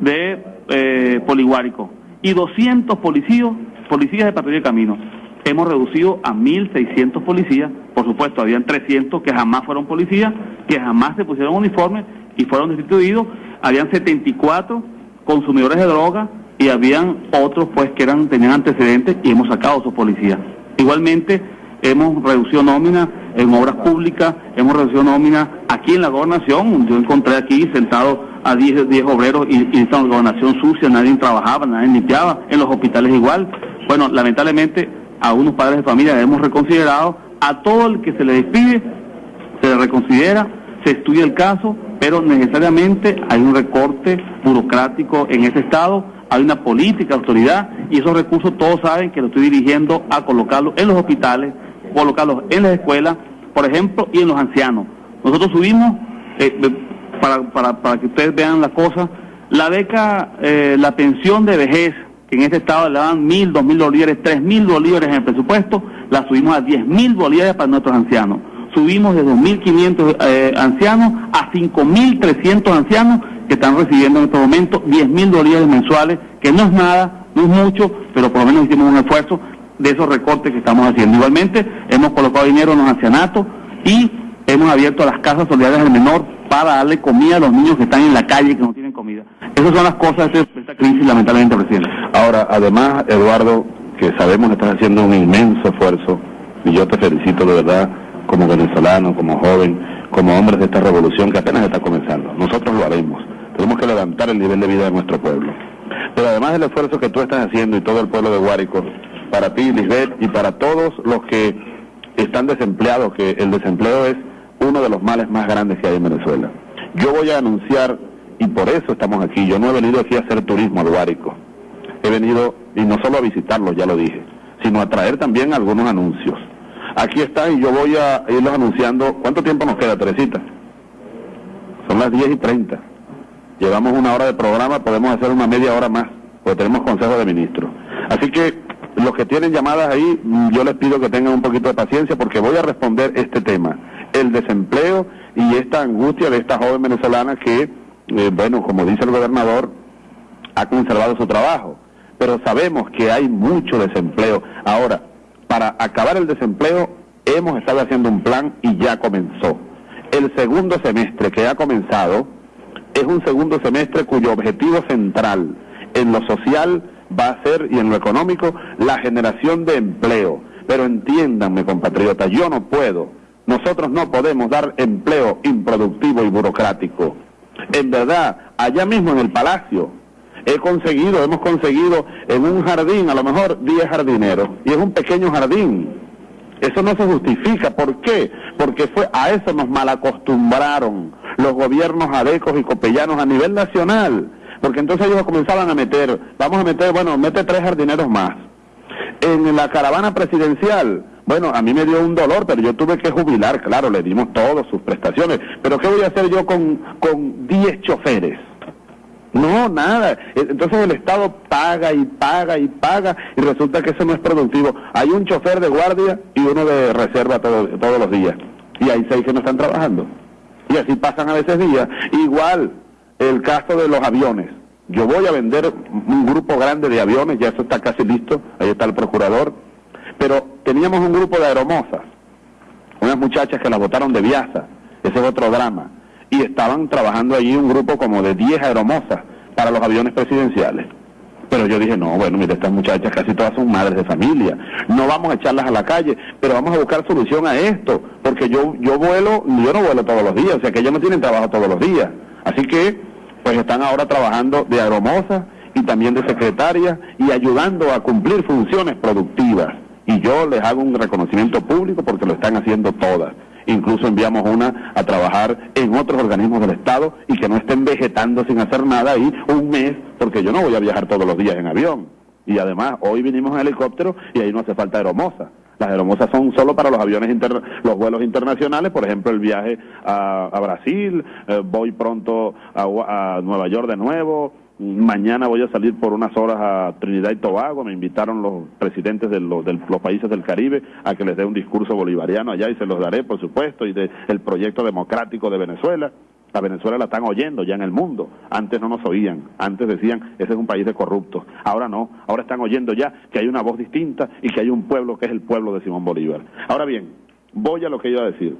de eh, Poliguárico y 200 policías, policías de patrulla de camino. Hemos reducido a 1.600 policías, por supuesto, habían 300 que jamás fueron policías, que jamás se pusieron uniformes y fueron destituidos, habían 74 consumidores de droga y habían otros pues que eran tenían antecedentes y hemos sacado a esos policías. Igualmente hemos reducido nómina en obras públicas, hemos reducido nómina aquí en la gobernación, yo encontré aquí sentado a 10, 10 obreros y, y esta gobernación sucia, nadie trabajaba, nadie limpiaba, en los hospitales igual. Bueno, lamentablemente a unos padres de familia hemos reconsiderado, a todo el que se le despide se le reconsidera, se estudia el caso, pero necesariamente hay un recorte burocrático en ese estado, hay una política autoridad y esos recursos todos saben que lo estoy dirigiendo a colocarlos en los hospitales, colocarlos en las escuelas, por ejemplo, y en los ancianos. Nosotros subimos, eh, para, para, para que ustedes vean la cosa, la beca, eh, la pensión de vejez, que en este estado le dan mil, dos mil bolívares, tres mil bolívares en el presupuesto, la subimos a diez mil bolívares para nuestros ancianos. Subimos de 2.500 eh, ancianos a 5.300 ancianos que están recibiendo en estos momentos 10 mil dólares mensuales, que no es nada, no es mucho, pero por lo menos hicimos un esfuerzo de esos recortes que estamos haciendo. Igualmente, hemos colocado dinero en los ancianatos y hemos abierto las casas solidarias del menor para darle comida a los niños que están en la calle y que no tienen comida. Esas son las cosas de esta crisis, lamentablemente, presidente. Ahora, además, Eduardo, que sabemos que estás haciendo un inmenso esfuerzo, y yo te felicito de verdad como venezolano, como joven, como hombres de esta revolución que apenas está comenzando. Nosotros lo haremos. Tenemos que levantar el nivel de vida de nuestro pueblo. Pero además del esfuerzo que tú estás haciendo y todo el pueblo de Guárico, para ti, Lisbeth, y para todos los que están desempleados, que el desempleo es uno de los males más grandes que hay en Venezuela. Yo voy a anunciar, y por eso estamos aquí, yo no he venido aquí a hacer turismo al Guárico. He venido, y no solo a visitarlo, ya lo dije, sino a traer también algunos anuncios. Aquí está y yo voy a irlos anunciando. ¿Cuánto tiempo nos queda, Teresita? Son las 10 y 30. Llevamos una hora de programa, podemos hacer una media hora más, porque tenemos consejo de ministros. Así que los que tienen llamadas ahí, yo les pido que tengan un poquito de paciencia porque voy a responder este tema, el desempleo y esta angustia de esta joven venezolana que, eh, bueno, como dice el gobernador, ha conservado su trabajo. Pero sabemos que hay mucho desempleo. Ahora, para acabar el desempleo, hemos estado haciendo un plan y ya comenzó. El segundo semestre que ha comenzado es un segundo semestre cuyo objetivo central en lo social va a ser y en lo económico la generación de empleo. Pero entiéndanme, compatriotas, yo no puedo, nosotros no podemos dar empleo improductivo y burocrático. En verdad, allá mismo en el palacio, he conseguido, hemos conseguido en un jardín a lo mejor 10 jardineros y es un pequeño jardín. Eso no se justifica. ¿Por qué? Porque fue a eso nos malacostumbraron los gobiernos adecos y copellanos a nivel nacional. Porque entonces ellos comenzaban a meter, vamos a meter, bueno, mete tres jardineros más. En la caravana presidencial, bueno, a mí me dio un dolor, pero yo tuve que jubilar, claro, le dimos todas sus prestaciones. Pero ¿qué voy a hacer yo con, con 10 choferes? No, nada. Entonces el Estado paga y paga y paga y resulta que eso no es productivo. Hay un chofer de guardia y uno de reserva todos los días. Y hay seis que no están trabajando. Y así pasan a veces días. Igual el caso de los aviones. Yo voy a vender un grupo grande de aviones, ya eso está casi listo, ahí está el procurador. Pero teníamos un grupo de aeromosas, unas muchachas que las votaron de Viasa, ese es otro drama y estaban trabajando allí un grupo como de 10 aeromosas para los aviones presidenciales. Pero yo dije, no, bueno, mire, estas muchachas casi todas son madres de familia, no vamos a echarlas a la calle, pero vamos a buscar solución a esto, porque yo, yo vuelo, yo no vuelo todos los días, o sea que ellos no tienen trabajo todos los días. Así que, pues están ahora trabajando de aeromosas y también de secretarias y ayudando a cumplir funciones productivas. Y yo les hago un reconocimiento público porque lo están haciendo todas incluso enviamos una a trabajar en otros organismos del Estado y que no estén vegetando sin hacer nada ahí un mes, porque yo no voy a viajar todos los días en avión. Y además, hoy vinimos en helicóptero y ahí no hace falta aeromoza. Las aeromosas son solo para los aviones, los vuelos internacionales, por ejemplo, el viaje a, Brasil, eh, voy pronto a Nueva York de nuevo, Mañana voy a salir por unas horas a Trinidad y Tobago. Me invitaron los presidentes de los, países del Caribe a que les dé un discurso bolivariano allá y se los daré, por supuesto, y del proyecto democrático de Venezuela. A Venezuela la están oyendo ya en el mundo. Antes no nos oían. Antes decían, ese es un país de corruptos. Ahora no. Ahora están oyendo ya que hay una voz distinta y que hay un pueblo que es el pueblo de Simón Bolívar. Ahora bien, voy a lo que iba a decir.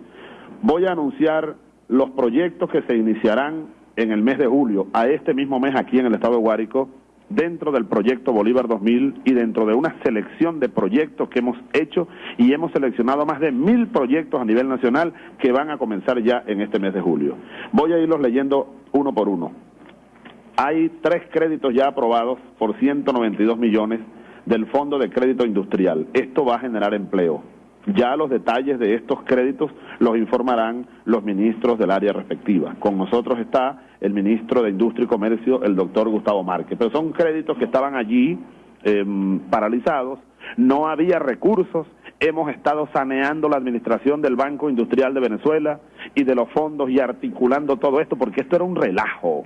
Voy a anunciar los proyectos que se iniciarán en el mes de julio, a este mismo mes aquí en el estado de Guárico, dentro del proyecto Bolívar 2000 y dentro de una selección de proyectos que hemos hecho y hemos seleccionado más de mil proyectos a nivel nacional que van a comenzar ya en este mes de julio. Voy a irlos leyendo uno por uno. Hay tres créditos ya aprobados por 192 millones del Fondo de Crédito Industrial. Esto va a generar empleo. Ya los detalles de estos créditos los informarán los ministros del área respectiva. Con nosotros está el ministro de Industria y Comercio, el doctor Gustavo Márquez. Pero son créditos que estaban allí em, paralizados, no había recursos, hemos estado saneando la administración del Banco Industrial de Venezuela y de los fondos y articulando todo esto porque esto era un relajo.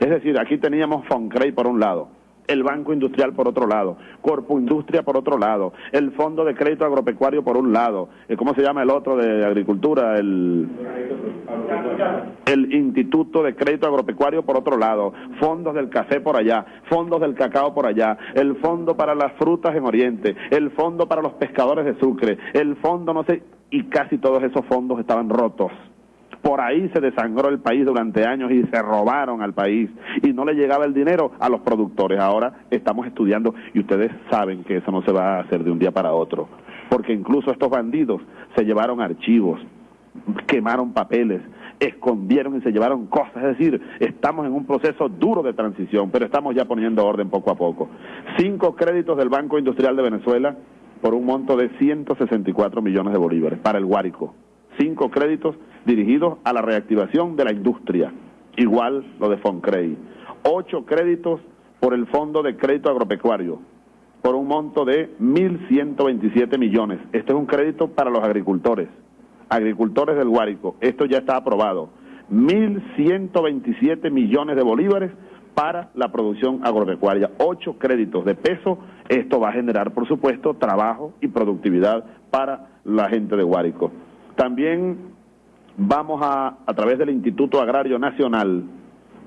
Es decir, aquí teníamos Foncrey por un lado, el Banco Industrial por otro lado, Corpo Industria por otro lado, el Fondo de Crédito Agropecuario por un lado, eh, ¿cómo se llama el otro de Agricultura? El el Instituto de Crédito Agropecuario por otro lado, fondos del café por allá, fondos del cacao por allá, el fondo para las frutas en Oriente, el fondo para los pescadores de Sucre, el fondo no sé, y casi todos esos fondos estaban rotos. Por ahí se desangró el país durante años y se robaron al país y no le llegaba el dinero a los productores. Ahora estamos estudiando y ustedes saben que eso no se va a hacer de un día para otro, porque incluso estos bandidos se llevaron archivos, quemaron papeles, escondieron y se llevaron cosas. Es decir, estamos en un proceso duro de transición, pero estamos ya poniendo orden poco a poco. Cinco créditos del Banco Industrial de Venezuela por un monto de 164 millones de bolívares para el Guárico. Cinco créditos dirigidos a la reactivación de la industria, igual lo de Foncrey. Ocho créditos por el Fondo de Crédito Agropecuario, por un monto de 1.127 millones. Este es un crédito para los agricultores, agricultores del Guárico. Esto ya está aprobado. 1.127 millones de bolívares para la producción agropecuaria. Ocho créditos de peso. Esto va a generar, por supuesto, trabajo y productividad para la gente de Guárico. También vamos a, a través del Instituto Agrario Nacional,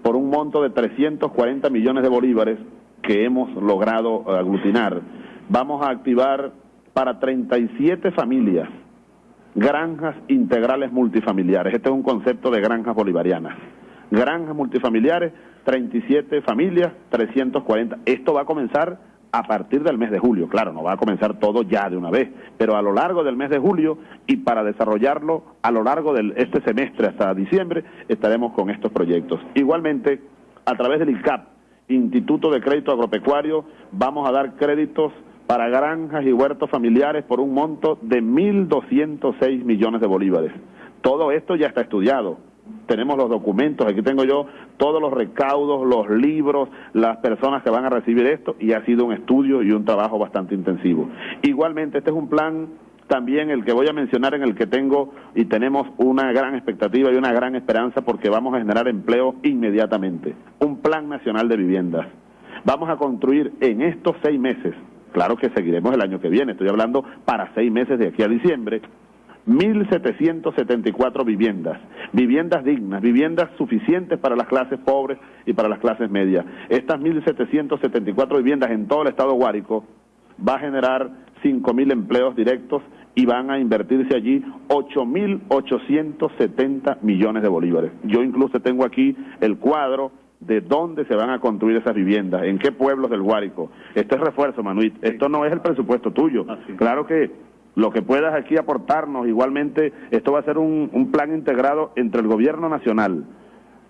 por un monto de 340 millones de bolívares que hemos logrado aglutinar, vamos a activar para 37 familias granjas integrales multifamiliares. Este es un concepto de granjas bolivarianas. Granjas multifamiliares, 37 familias, 340. Esto va a comenzar a partir del mes de julio. Claro, no va a comenzar todo ya de una vez, pero a lo largo del mes de julio y para desarrollarlo a lo largo de este semestre hasta diciembre estaremos con estos proyectos. Igualmente, a través del ICAP, Instituto de Crédito Agropecuario, vamos a dar créditos para granjas y huertos familiares por un monto de 1.206 millones de bolívares. Todo esto ya está estudiado tenemos los documentos, aquí tengo yo todos los recaudos, los libros, las personas que van a recibir esto y ha sido un estudio y un trabajo bastante intensivo. Igualmente, este es un plan también el que voy a mencionar en el que tengo y tenemos una gran expectativa y una gran esperanza porque vamos a generar empleo inmediatamente. Un plan nacional de viviendas. Vamos a construir en estos seis meses, claro que seguiremos el año que viene, estoy hablando para seis meses de aquí a diciembre, 1.774 viviendas, viviendas dignas, viviendas suficientes para las clases pobres y para las clases medias. Estas 1.774 viviendas en todo el estado Guárico va a generar 5.000 empleos directos y van a invertirse allí 8.870 millones de bolívares. Yo incluso tengo aquí el cuadro de dónde se van a construir esas viviendas, en qué pueblos del Guárico. Este es refuerzo, Manuit. Esto no es el presupuesto tuyo. Claro que lo que puedas aquí aportarnos. Igualmente, esto va a ser un, plan integrado entre el gobierno nacional,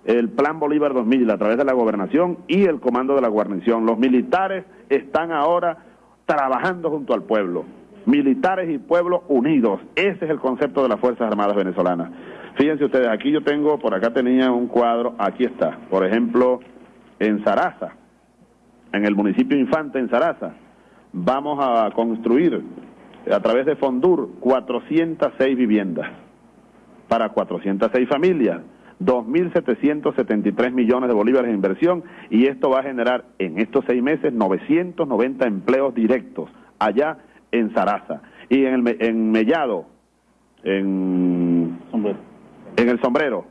el Plan Bolívar 2000 a través de la gobernación y el comando de la guarnición. Los militares están ahora trabajando junto al pueblo. Militares y pueblo unidos. Ese es el concepto de las Fuerzas Armadas venezolanas. Fíjense ustedes, aquí yo tengo, por acá tenía un cuadro, aquí está, por ejemplo, en Saraza, en el municipio Infante, en Saraza, vamos a construir a través de Fondur 406 viviendas para 406 familias, 2.773 millones de bolívares de inversión y esto va a generar en estos seis meses 990 empleos directos allá en Saraza y en, el, en Mellado, en, en el sombrero,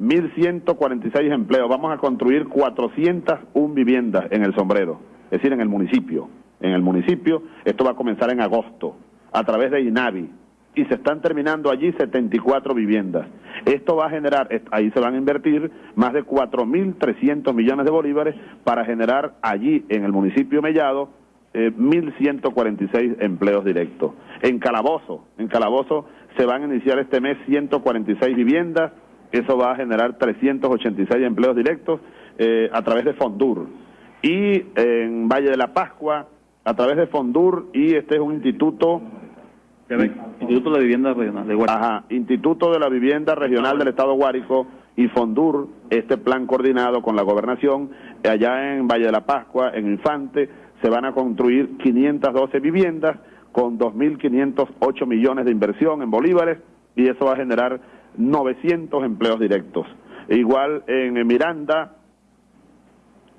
1.146 empleos. Vamos a construir 401 viviendas en el sombrero, es decir, en el municipio. En el municipio, esto va a comenzar en agosto a través de INAVI y se están terminando allí 74 viviendas. Esto va a generar, ahí se van a invertir más de 4.300 millones de bolívares para generar allí en el municipio Mellado eh, 1.146 empleos directos. En Calabozo, en Calabozo se van a iniciar este mes 146 viviendas, eso va a generar 386 empleos directos eh, a través de Fondur. Y en Valle de la Pascua, a través de Fondur, y este es un instituto Instituto de Vivienda Regional de Guárico. Ajá, Instituto de la Vivienda Regional del Estado Guárico y Fondur, este plan coordinado con la gobernación, allá en Valle de la Pascua, en Infante, se van a construir 512 viviendas con 2.508 millones de inversión en bolívares y eso va a generar 900 empleos directos. E igual en Miranda,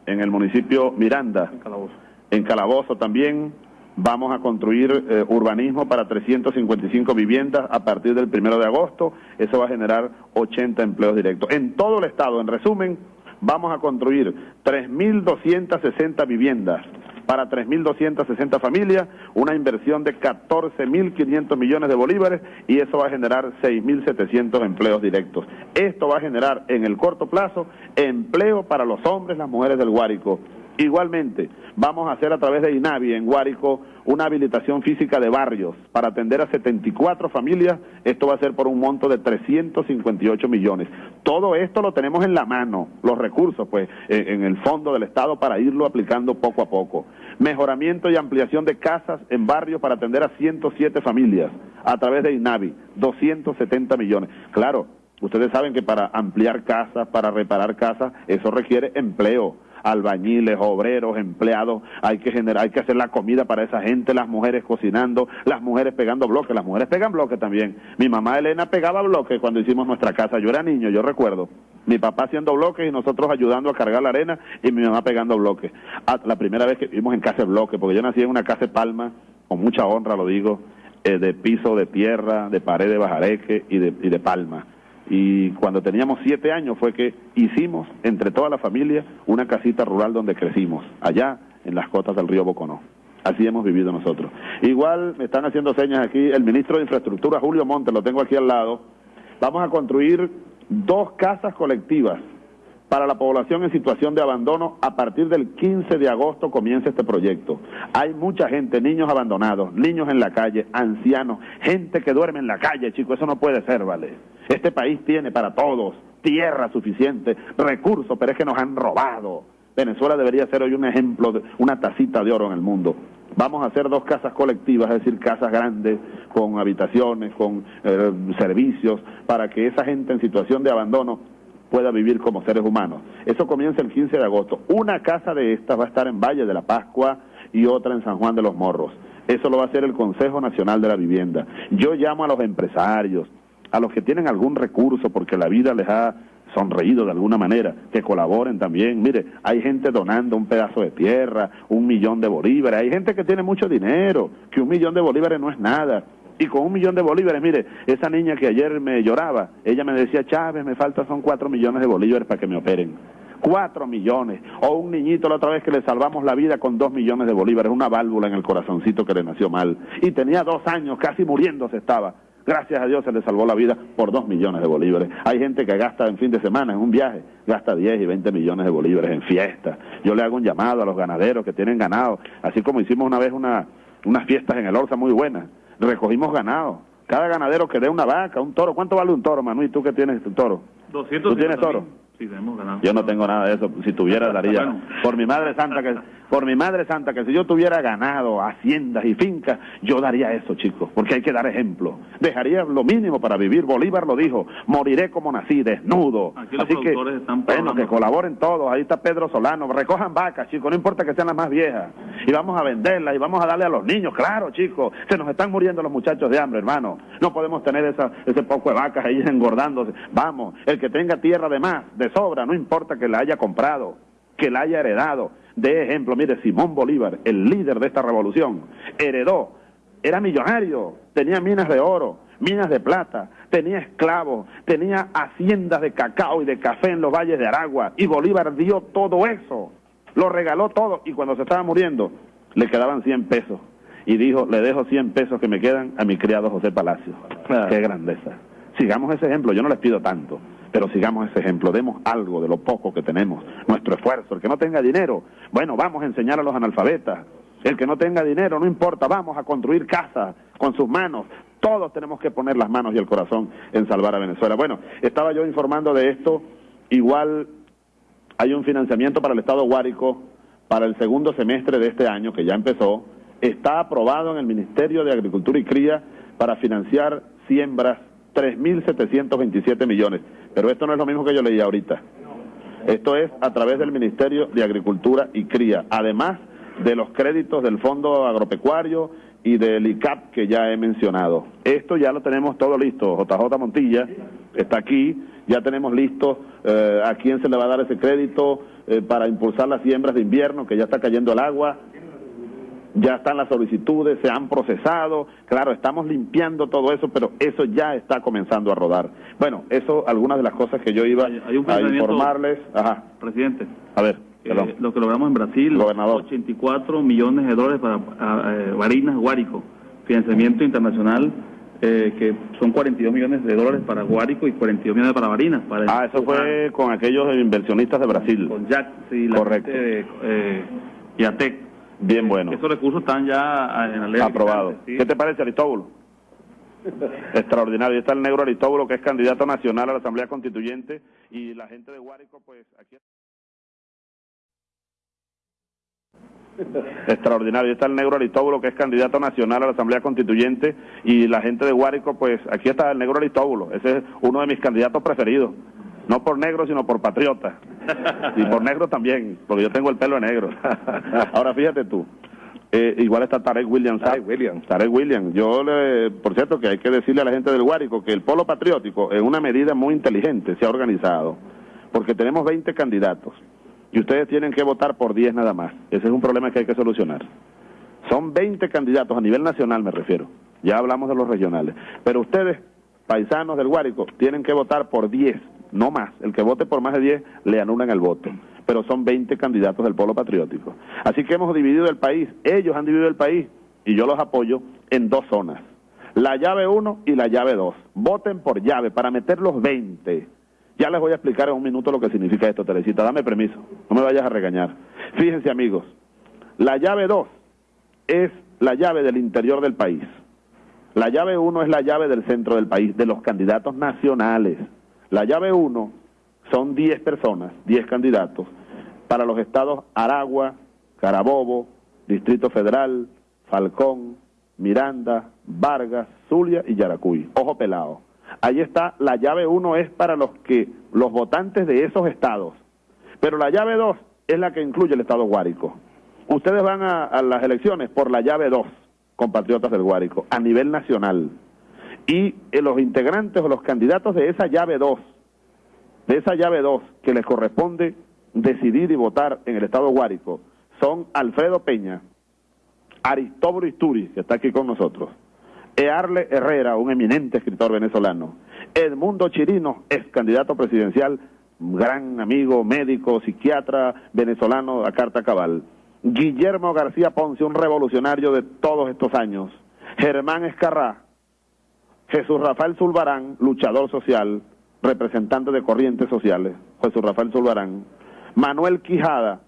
en el municipio Miranda, en Calabozo, en Calabozo también, Vamos a construir eh, urbanismo para 355 viviendas a partir del primero de agosto. Eso va a generar 80 empleos directos. En todo el estado, en resumen, vamos a construir 3.260 viviendas para 3.260 familias, una inversión de 14.500 millones de bolívares y eso va a generar 6.700 empleos directos. Esto va a generar en el corto plazo empleo para los hombres, las mujeres del Guárico. Igualmente, vamos a hacer a través de INAVI en Guárico una habilitación física de barrios para atender a 74 familias. Esto va a ser por un monto de 358 millones. Todo esto lo tenemos en la mano, los recursos, pues, en el fondo del Estado para irlo aplicando poco a poco. Mejoramiento y ampliación de casas en barrios para atender a 107 familias a través de INAVI, 270 millones. Claro, ustedes saben que para ampliar casas, para reparar casas, eso requiere empleo albañiles, obreros, empleados, hay que generar, hay que hacer la comida para esa gente, las mujeres cocinando, las mujeres pegando bloques, las mujeres pegan bloques también. Mi mamá Elena pegaba bloques cuando hicimos nuestra casa, yo era niño, yo recuerdo. Mi papá haciendo bloques y nosotros ayudando a cargar la arena y mi mamá pegando bloques. Ah, la primera vez que vivimos en casa de bloques, porque yo nací en una casa de palma, con mucha honra lo digo, eh, de piso de tierra, de pared de bajareque y de, y de palma y cuando teníamos siete años fue que hicimos entre toda la familia una casita rural donde crecimos, allá en las cotas del río Boconó. Así hemos vivido nosotros. Igual me están haciendo señas aquí el ministro de Infraestructura, Julio Montes, lo tengo aquí al lado. Vamos a construir dos casas colectivas para la población en situación de abandono. A partir del 15 de agosto comienza este proyecto. Hay mucha gente, niños abandonados, niños en la calle, ancianos, gente que duerme en la calle, chicos, eso no puede ser, ¿vale? Este país tiene para todos tierra suficiente, recursos, pero es que nos han robado. Venezuela debería ser hoy un ejemplo, de una tacita de oro en el mundo. Vamos a hacer dos casas colectivas, es decir, casas grandes, con habitaciones, con eh, servicios, para que esa gente en situación de abandono pueda vivir como seres humanos. Eso comienza el 15 de agosto. Una casa de estas va a estar en Valle de la Pascua y otra en San Juan de los Morros. Eso lo va a hacer el Consejo Nacional de la Vivienda. Yo llamo a los empresarios, a los que tienen algún recurso porque la vida les ha sonreído de alguna manera, que colaboren también. Mire, hay gente donando un pedazo de tierra, un millón de bolívares, hay gente que tiene mucho dinero, que un millón de bolívares no es nada. Y con un millón de bolívares, mire, esa niña que ayer me lloraba, ella me decía, Chávez, me falta son cuatro millones de bolívares para que me operen. Cuatro millones. O un niñito la otra vez que le salvamos la vida con dos millones de bolívares, una válvula en el corazoncito que le nació mal. Y tenía dos años, casi muriéndose estaba Gracias a Dios se le salvó la vida por dos millones de bolívares. Hay gente que gasta en fin de semana, en un viaje, gasta 10 y 20 millones de bolívares en fiestas. Yo le hago un llamado a los ganaderos que tienen ganado, así como hicimos una vez una, unas fiestas en el Orza muy buenas. Recogimos ganado. Cada ganadero que dé una vaca, un toro. ¿Cuánto vale un toro, Manu? ¿Y tú que tienes tu toro? 200 ¿Tú tienes toro? Sí, tenemos ganado. Yo no tengo nada de eso. Si tuviera, daría. Por mi madre santa que por mi madre santa, que si yo tuviera ganado, haciendas y fincas, yo daría eso, chicos, porque hay que dar ejemplo. Dejaría lo mínimo para vivir. Bolívar lo dijo, moriré como nací, desnudo. Aquí los Así que, están bueno, que colaboren todos. Ahí está Pedro Solano. Recojan vacas, chicos, no importa que sean las más viejas. Y vamos a venderlas y vamos a darle a los niños. Claro, chicos, se nos están muriendo los muchachos de hambre, hermano. No podemos tener esa, ese poco de vacas ahí [LAUGHS] engordándose. Vamos, el que tenga tierra de más, de sobra, no importa que la haya comprado, que la haya heredado. De ejemplo, mire, Simón Bolívar, el líder de esta revolución, heredó, era millonario, tenía minas de oro, minas de plata, tenía esclavos, tenía haciendas de cacao y de café en los valles de Aragua, y Bolívar dio todo eso, lo regaló todo, y cuando se estaba muriendo, le quedaban 100 pesos, y dijo, le dejo 100 pesos que me quedan a mi criado José Palacio. Qué grandeza. Sigamos ese ejemplo, yo no les pido tanto, pero sigamos ese ejemplo, demos algo de lo poco que tenemos, nuestro esfuerzo. El que no tenga dinero, bueno, vamos a enseñar a los analfabetas. El que no tenga dinero, no importa, vamos a construir casas con sus manos. Todos tenemos que poner las manos y el corazón en salvar a Venezuela. Bueno, estaba yo informando de esto, igual hay un financiamiento para el Estado Guárico para el segundo semestre de este año, que ya empezó, está aprobado en el Ministerio de Agricultura y Cría para financiar siembras 3.727 millones. Pero esto no es lo mismo que yo leí ahorita. Esto es a través del Ministerio de Agricultura y Cría, además de los créditos del Fondo Agropecuario y del ICAP que ya he mencionado. Esto ya lo tenemos todo listo. JJ Montilla está aquí, ya tenemos listo eh, a quién se le va a dar ese crédito eh, para impulsar las siembras de invierno, que ya está cayendo el agua. Ya están las solicitudes, se han procesado, claro, estamos limpiando todo eso, pero eso ya está comenzando a rodar. Bueno, eso, algunas de las cosas que yo iba a informarles. Ajá. Presidente. A ver. Eh, lo que logramos en Brasil, Gobernador. 84 millones de dólares para eh, Barinas, Guárico, financiamiento internacional eh, que son 42 millones de dólares para Guárico y 42 millones para Barinas. Para ah, eso fue con aquellos inversionistas de Brasil. Con Jack, sí, la Correcto. gente de eh, Yatec. Bien bueno. Esos recursos están ya en la ley. Aprobado. ¿Qué te parece, Aristóbulo? [LAUGHS] Extraordinario. Está el negro Aristóbulo, que es candidato nacional a la Asamblea Constituyente, y la gente de Guárico, pues aquí. [LAUGHS] Extraordinario. Está el negro Aristóbulo, que es candidato nacional a la Asamblea Constituyente, y la gente de Guárico, pues aquí está el negro Aristóbulo. Ese es uno de mis candidatos preferidos. No por negro, sino por patriota. Y por negro también, porque yo tengo el pelo negro. [LAUGHS] Ahora fíjate tú. Eh, igual está Tarek Williams. Tarek Williams. Tarek Williams. Yo, le, por cierto, que hay que decirle a la gente del Guárico que el polo patriótico, en una medida muy inteligente, se ha organizado. Porque tenemos 20 candidatos. Y ustedes tienen que votar por 10 nada más. Ese es un problema que hay que solucionar. Son 20 candidatos, a nivel nacional me refiero. Ya hablamos de los regionales. Pero ustedes, paisanos del Guárico, tienen que votar por 10, no más. El que vote por más de 10 le anulan el voto. Pero son 20 candidatos del polo patriótico. Así que hemos dividido el país. Ellos han dividido el país y yo los apoyo en dos zonas. La llave 1 y la llave 2. Voten por llave para meter los 20. Ya les voy a explicar en un minuto lo que significa esto, Teresita. Dame permiso. No me vayas a regañar. Fíjense, amigos. La llave 2 es la llave del interior del país. La llave 1 es la llave del centro del país, de los candidatos nacionales. La llave 1 son 10 personas, 10 candidatos, para los estados Aragua, Carabobo, Distrito Federal, Falcón, Miranda, Vargas, Zulia y Yaracuy. Ojo pelado. Ahí está, la llave 1 es para los que los votantes de esos estados. Pero la llave 2 es la que incluye el estado Guárico. Ustedes van a, a las elecciones por la llave 2, compatriotas del Guárico, a nivel nacional. Y eh, los integrantes o los candidatos de esa llave 2, de esa llave 2 que les corresponde decidir y votar en el estado Guárico, son Alfredo Peña, Aristóbulo Isturi, que está aquí con nosotros, Earle Herrera, un eminente escritor venezolano, Edmundo Chirino, ex candidato presidencial, gran amigo, médico, psiquiatra venezolano a carta cabal, Guillermo García Ponce, un revolucionario de todos estos años, Germán Escarrá, Jesús Rafael Zulbarán, luchador social, representante de corrientes sociales, Jesús Rafael Zulbarán, Manuel Quijada,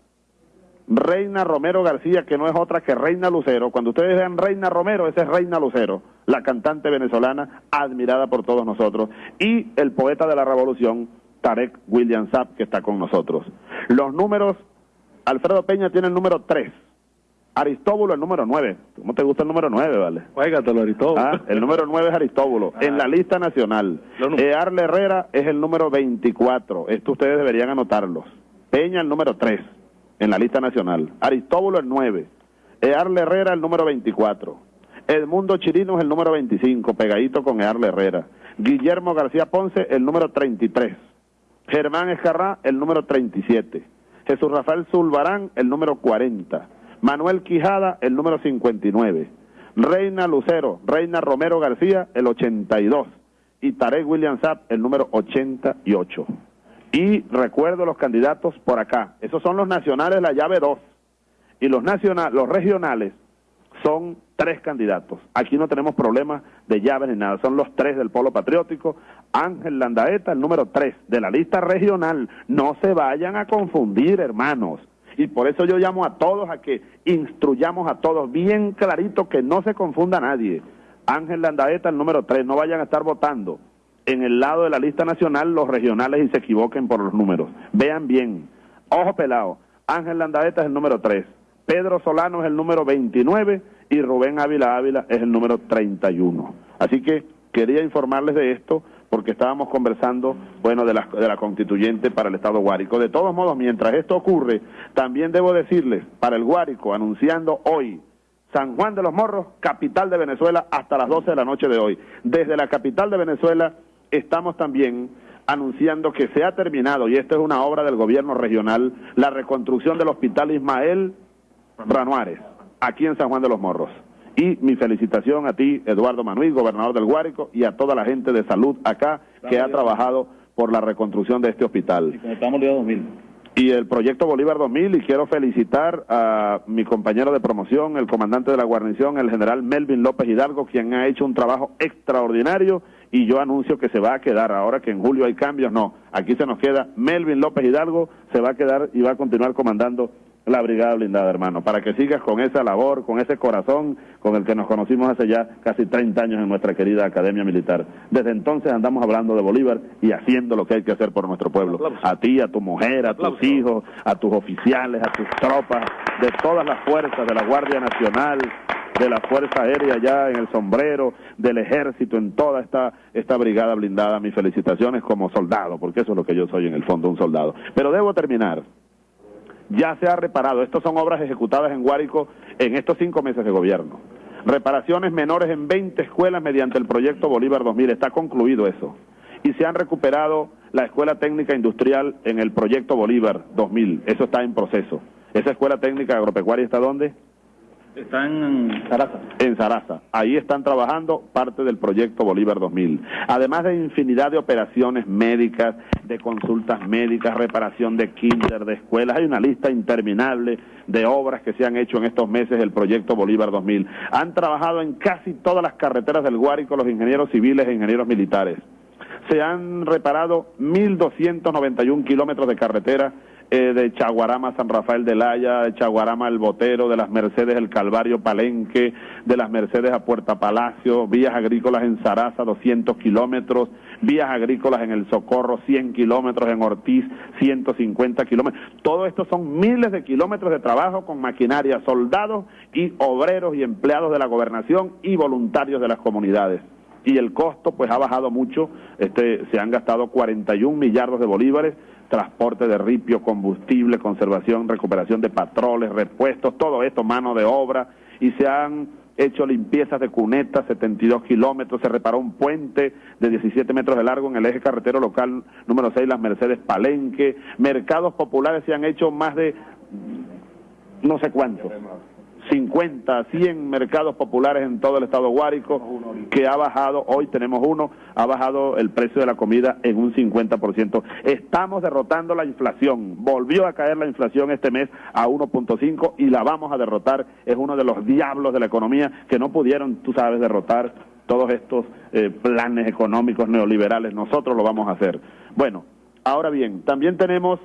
Reina Romero García, que no es otra que Reina Lucero. Cuando ustedes vean Reina Romero, esa es Reina Lucero, la cantante venezolana admirada por todos nosotros. Y el poeta de la revolución, Tarek William Saab, que está con nosotros. Los números, Alfredo Peña tiene el número 3. Aristóbulo el número 9. ¿Cómo te gusta el número 9, vale? Juégatelo, Aristóbulo. Ah, el número 9 es Aristóbulo, en la lista nacional. Earle Herrera es el número 24. Esto ustedes deberían anotarlos. Peña el número 3 en la lista nacional. Aristóbulo el 9. Earle Herrera el número 24. Edmundo Chirino es el número 25, pegadito con Earle Herrera. Guillermo García Ponce el número 33. Germán Escarrá el número 37. Jesús Rafael Zulbarán el número 40. Manuel Quijada el número 59. Reina Lucero, Reina Romero García el 82. Y Tarek William Saab el número 88. Y recuerdo los candidatos por acá. Esos son los nacionales, la llave 2. Y los, nacionales, los regionales son tres candidatos. Aquí no tenemos problemas de llaves ni nada. Son los tres del Polo Patriótico. Ángel Landaeta, el número 3 de la lista regional. No se vayan a confundir, hermanos. Y por eso yo llamo a todos a que instruyamos a todos bien clarito que no se confunda nadie. Ángel Landaeta, el número 3. No vayan a estar votando en el lado de la lista nacional los regionales y se equivoquen por los números. Vean bien. Ojo pelado. Ángel Landaeta es el número 3. Pedro Solano es el número 29 y Rubén Ávila Ávila es el número 31. Así que quería informarles de esto porque estábamos conversando, bueno, de la, de la constituyente para el Estado Guárico. De todos modos, mientras esto ocurre, también debo decirles, para el Guárico, anunciando hoy, San Juan de los Morros, capital de Venezuela, hasta las 12 de la noche de hoy. Desde la capital de Venezuela estamos también anunciando que se ha terminado, y esta es una obra del gobierno regional, la reconstrucción del hospital Ismael Branuares. aquí en San Juan de los Morros. Y mi felicitación a ti, Eduardo Manuel, gobernador del Guárico, y a toda la gente de salud acá que ha trabajado por la reconstrucción de este hospital. Estamos Bolívar 2000. Y el proyecto Bolívar 2000, y quiero felicitar a mi compañero de promoción, el comandante de la guarnición, el general Melvin López Hidalgo, quien ha hecho un trabajo extraordinario y yo anuncio que se va a quedar, ahora que en julio hay cambios, no, aquí se nos queda Melvin López Hidalgo, se va a quedar y va a continuar comandando la Brigada Blindada, hermano, para que sigas con esa labor, con ese corazón con el que nos conocimos hace ya casi 30 años en nuestra querida Academia Militar. Desde entonces andamos hablando de Bolívar y haciendo lo que hay que hacer por nuestro pueblo. A ti, a tu mujer, a tus hijos, a tus oficiales, a tus tropas, de todas las fuerzas de la Guardia Nacional, de la Fuerza Aérea ya en el sombrero, del Ejército, en toda esta, esta brigada blindada. Mis felicitaciones como soldado, porque eso es lo que yo soy en el fondo, un soldado. Pero debo terminar ya se ha reparado. Estas son obras ejecutadas en Guárico en estos cinco meses de gobierno. Reparaciones menores en 20 escuelas mediante el proyecto Bolívar 2000. Está concluido eso. Y se han recuperado la Escuela Técnica Industrial en el proyecto Bolívar 2000. Eso está en proceso. ¿Esa Escuela Técnica Agropecuaria está dónde? Está en Sarasa. En Sarasa. Ahí están trabajando parte del proyecto Bolívar 2000. Además de infinidad de operaciones médicas, de consultas médicas, reparación de kinder, de escuelas. Hay una lista interminable de obras que se han hecho en estos meses del proyecto Bolívar 2000. Han trabajado en casi todas las carreteras del Guárico los ingenieros civiles e ingenieros militares. Se han reparado 1.291 kilómetros de carretera eh, de Chaguarama San Rafael de Laya, de Chaguarama El Botero, de las Mercedes El Calvario Palenque, de las Mercedes a Puerta Palacio, vías agrícolas en Sarasa 200 kilómetros, vías agrícolas en El Socorro 100 kilómetros, en Ortiz 150 kilómetros. Todo esto son miles de kilómetros de trabajo con maquinaria, soldados y obreros y empleados de la gobernación y voluntarios de las comunidades y el costo pues ha bajado mucho, este, se han gastado 41 millardos de bolívares, transporte de ripio, combustible, conservación, recuperación de patroles, repuestos, todo esto, mano de obra, y se han hecho limpiezas de cunetas, 72 kilómetros, se reparó un puente de 17 metros de largo en el eje carretero local número 6, las Mercedes Palenque, mercados populares se han hecho más de no sé cuántos. 50, 100 mercados populares en todo el estado Guárico, que ha bajado, hoy tenemos uno, ha bajado el precio de la comida en un 50%. Estamos derrotando la inflación, volvió a caer la inflación este mes a 1.5 y la vamos a derrotar, es uno de los diablos de la economía que no pudieron, tú sabes, derrotar todos estos eh, planes económicos neoliberales, nosotros lo vamos a hacer. Bueno, ahora bien, también tenemos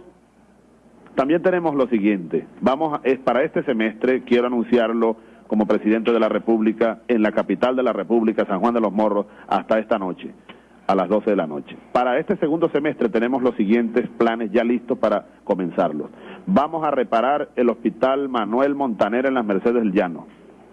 también tenemos lo siguiente, vamos es para este semestre quiero anunciarlo como presidente de la República en la capital de la República, San Juan de los Morros, hasta esta noche, a las 12 de la noche. Para este segundo semestre tenemos los siguientes planes ya listos para comenzarlos. Vamos a reparar el Hospital Manuel Montaner en las Mercedes del Llano,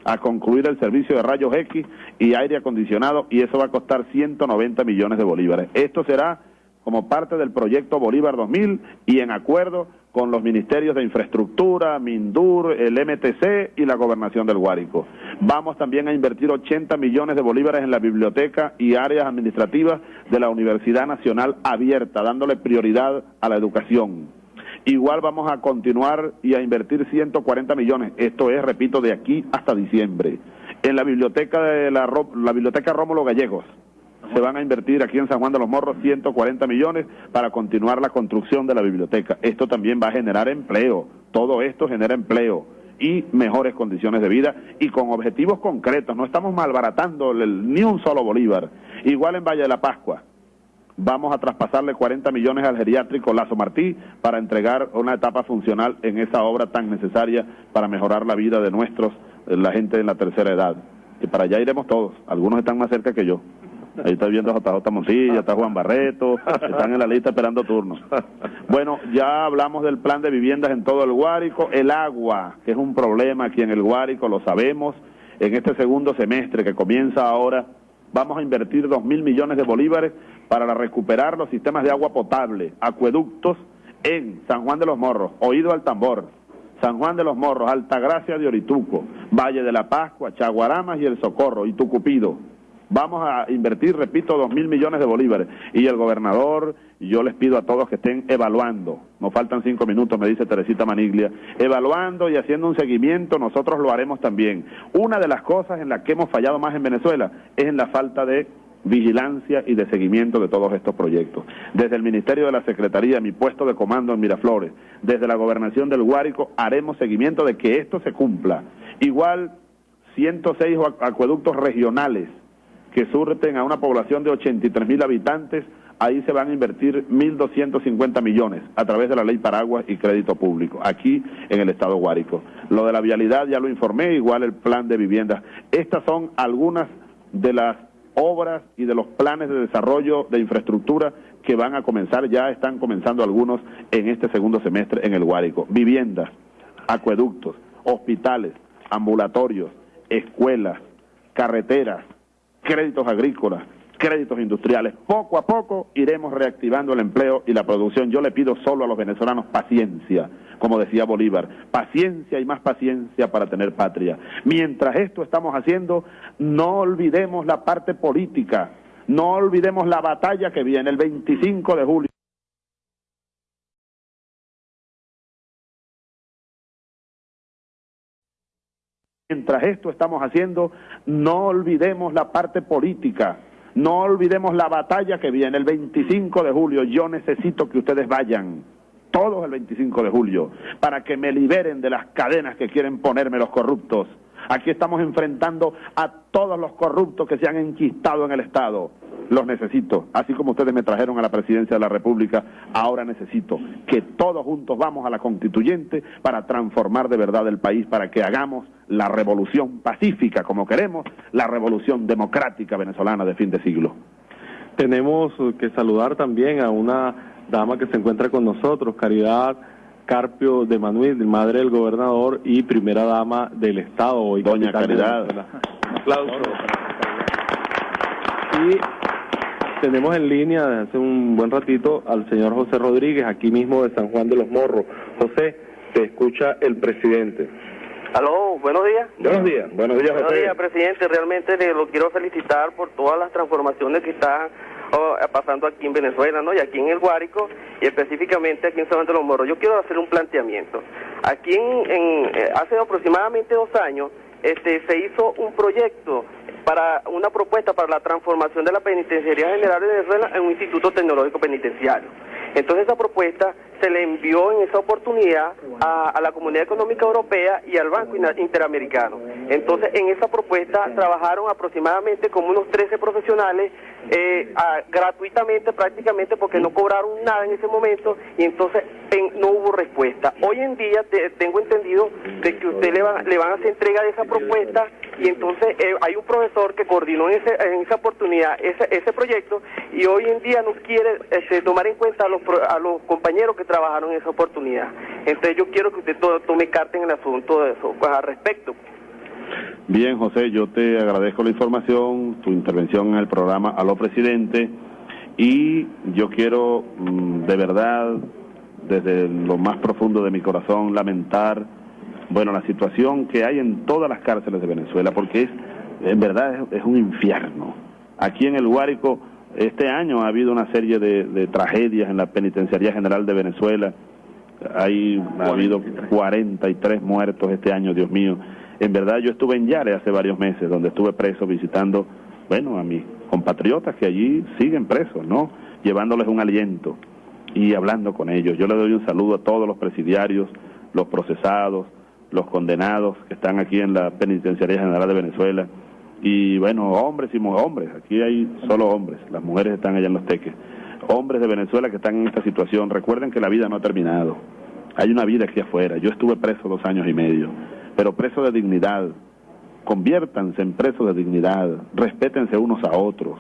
a concluir el servicio de rayos X y aire acondicionado y eso va a costar 190 millones de bolívares. Esto será como parte del proyecto Bolívar 2000 y en acuerdo con los ministerios de Infraestructura, Mindur, el MTC y la Gobernación del Guárico. Vamos también a invertir 80 millones de bolívares en la biblioteca y áreas administrativas de la Universidad Nacional Abierta, dándole prioridad a la educación. Igual vamos a continuar y a invertir 140 millones, esto es, repito, de aquí hasta diciembre, en la biblioteca de la, la biblioteca Rómulo Gallegos, se van a invertir aquí en San Juan de los Morros 140 millones para continuar la construcción de la biblioteca. Esto también va a generar empleo, todo esto genera empleo y mejores condiciones de vida y con objetivos concretos. No estamos malbaratando ni un solo bolívar. Igual en Valle de la Pascua. Vamos a traspasarle 40 millones al geriátrico Lazo Martí para entregar una etapa funcional en esa obra tan necesaria para mejorar la vida de nuestros, la gente en la tercera edad. Y para allá iremos todos. Algunos están más cerca que yo. Ahí está viendo JJ Moncilla, está Juan Barreto, [LAUGHS] están en la lista esperando turnos. Bueno, ya hablamos del plan de viviendas en todo el Guárico, el agua, que es un problema aquí en el Guárico, lo sabemos. En este segundo semestre que comienza ahora, vamos a invertir dos mil millones de bolívares para recuperar los sistemas de agua potable, acueductos en San Juan de los Morros, Oído al Tambor, San Juan de los Morros, Altagracia de Orituco, Valle de la Pascua, Chaguaramas y El Socorro y Tucupido Vamos a invertir, repito, dos mil millones de bolívares. Y el gobernador, yo les pido a todos que estén evaluando, nos faltan cinco minutos, me dice Teresita Maniglia, evaluando y haciendo un seguimiento, nosotros lo haremos también. Una de las cosas en las que hemos fallado más en Venezuela es en la falta de vigilancia y de seguimiento de todos estos proyectos. Desde el Ministerio de la Secretaría, mi puesto de comando en Miraflores, desde la gobernación del Guárico, haremos seguimiento de que esto se cumpla. Igual 106 acueductos regionales que surten a una población de 83 mil habitantes, ahí se van a invertir 1.250 millones a través de la ley Paraguas y crédito público, aquí en el estado Guárico. Lo de la vialidad ya lo informé, igual el plan de viviendas. Estas son algunas de las obras y de los planes de desarrollo de infraestructura que van a comenzar, ya están comenzando algunos en este segundo semestre en el Guárico. Viviendas, acueductos, hospitales, ambulatorios, escuelas, carreteras, créditos agrícolas, créditos industriales. Poco a poco iremos reactivando el empleo y la producción. Yo le pido solo a los venezolanos paciencia, como decía Bolívar, paciencia y más paciencia para tener patria. Mientras esto estamos haciendo, no olvidemos la parte política, no olvidemos la batalla que viene el 25 de julio. Mientras esto estamos haciendo, no olvidemos la parte política, no olvidemos la batalla que viene el 25 de julio. Yo necesito que ustedes vayan, todos el 25 de julio, para que me liberen de las cadenas que quieren ponerme los corruptos. Aquí estamos enfrentando a todos los corruptos que se han enquistado en el Estado los necesito. Así como ustedes me trajeron a la presidencia de la República, ahora necesito que todos juntos vamos a la constituyente para transformar de verdad el país, para que hagamos la revolución pacífica como queremos, la revolución democrática venezolana de fin de siglo. Tenemos que saludar también a una dama que se encuentra con nosotros, Caridad Carpio de Manuel, madre del gobernador y primera dama del Estado. Hoy Doña Caridad. aplauso. Y tenemos en línea desde hace un buen ratito al señor José Rodríguez, aquí mismo de San Juan de los Morros. José, te escucha el presidente. Aló, buenos días. Buenos días, buenos días, Buenos días, presidente. Realmente le lo quiero felicitar por todas las transformaciones que están pasando aquí en Venezuela, ¿no? Y aquí en el Guárico, y específicamente aquí en San Juan de los Morros. Yo quiero hacer un planteamiento. Aquí en, en eh, hace aproximadamente dos años, este, se hizo un proyecto para una propuesta para la transformación de la Penitenciaría General de Venezuela en un instituto tecnológico penitenciario. Entonces esa propuesta se le envió en esa oportunidad a, la Comunidad Económica Europea y al Banco Interamericano. Entonces en esa propuesta trabajaron aproximadamente como unos 13 profesionales eh, gratuitamente prácticamente porque no cobraron nada en ese momento y entonces no hubo respuesta. Hoy en día tengo entendido de que usted le, va, le van a hacer entrega de esa propuesta y entonces eh, hay un profesor que coordinó en, esa oportunidad ese, ese proyecto y hoy en día no quiere este, tomar en cuenta a los, a los compañeros que trabajaron en esa oportunidad. Entonces yo quiero que usted tome carta en el asunto de eso, pues al respecto. Bien, José, yo te agradezco la información, tu intervención en el programa a lo presidente y yo quiero mm, de verdad, desde lo más profundo de mi corazón, lamentar, bueno, la situación que hay en todas las cárceles de Venezuela, porque es, en verdad, es, un infierno. Aquí en el Guárico, este año ha habido una serie de, tragedias en la Penitenciaría General de Venezuela. Hay, ha habido 43 muertos este año, Dios mío. En verdad yo estuve en Yare hace varios meses, donde estuve preso visitando, bueno, a mis compatriotas que allí siguen presos, ¿no? Llevándoles un aliento y hablando con ellos. Yo le doy un saludo a todos los presidiarios, los procesados, los condenados que están aquí en la Penitenciaría General de Venezuela. Y bueno, hombres y hombres, aquí hay solo hombres, las mujeres están allá en los teques. Hombres de Venezuela que están en esta situación, recuerden que la vida no ha terminado. Hay una vida aquí afuera. Yo estuve preso dos años y medio pero presos de dignidad. Conviértanse en presos de dignidad, respétense unos a otros,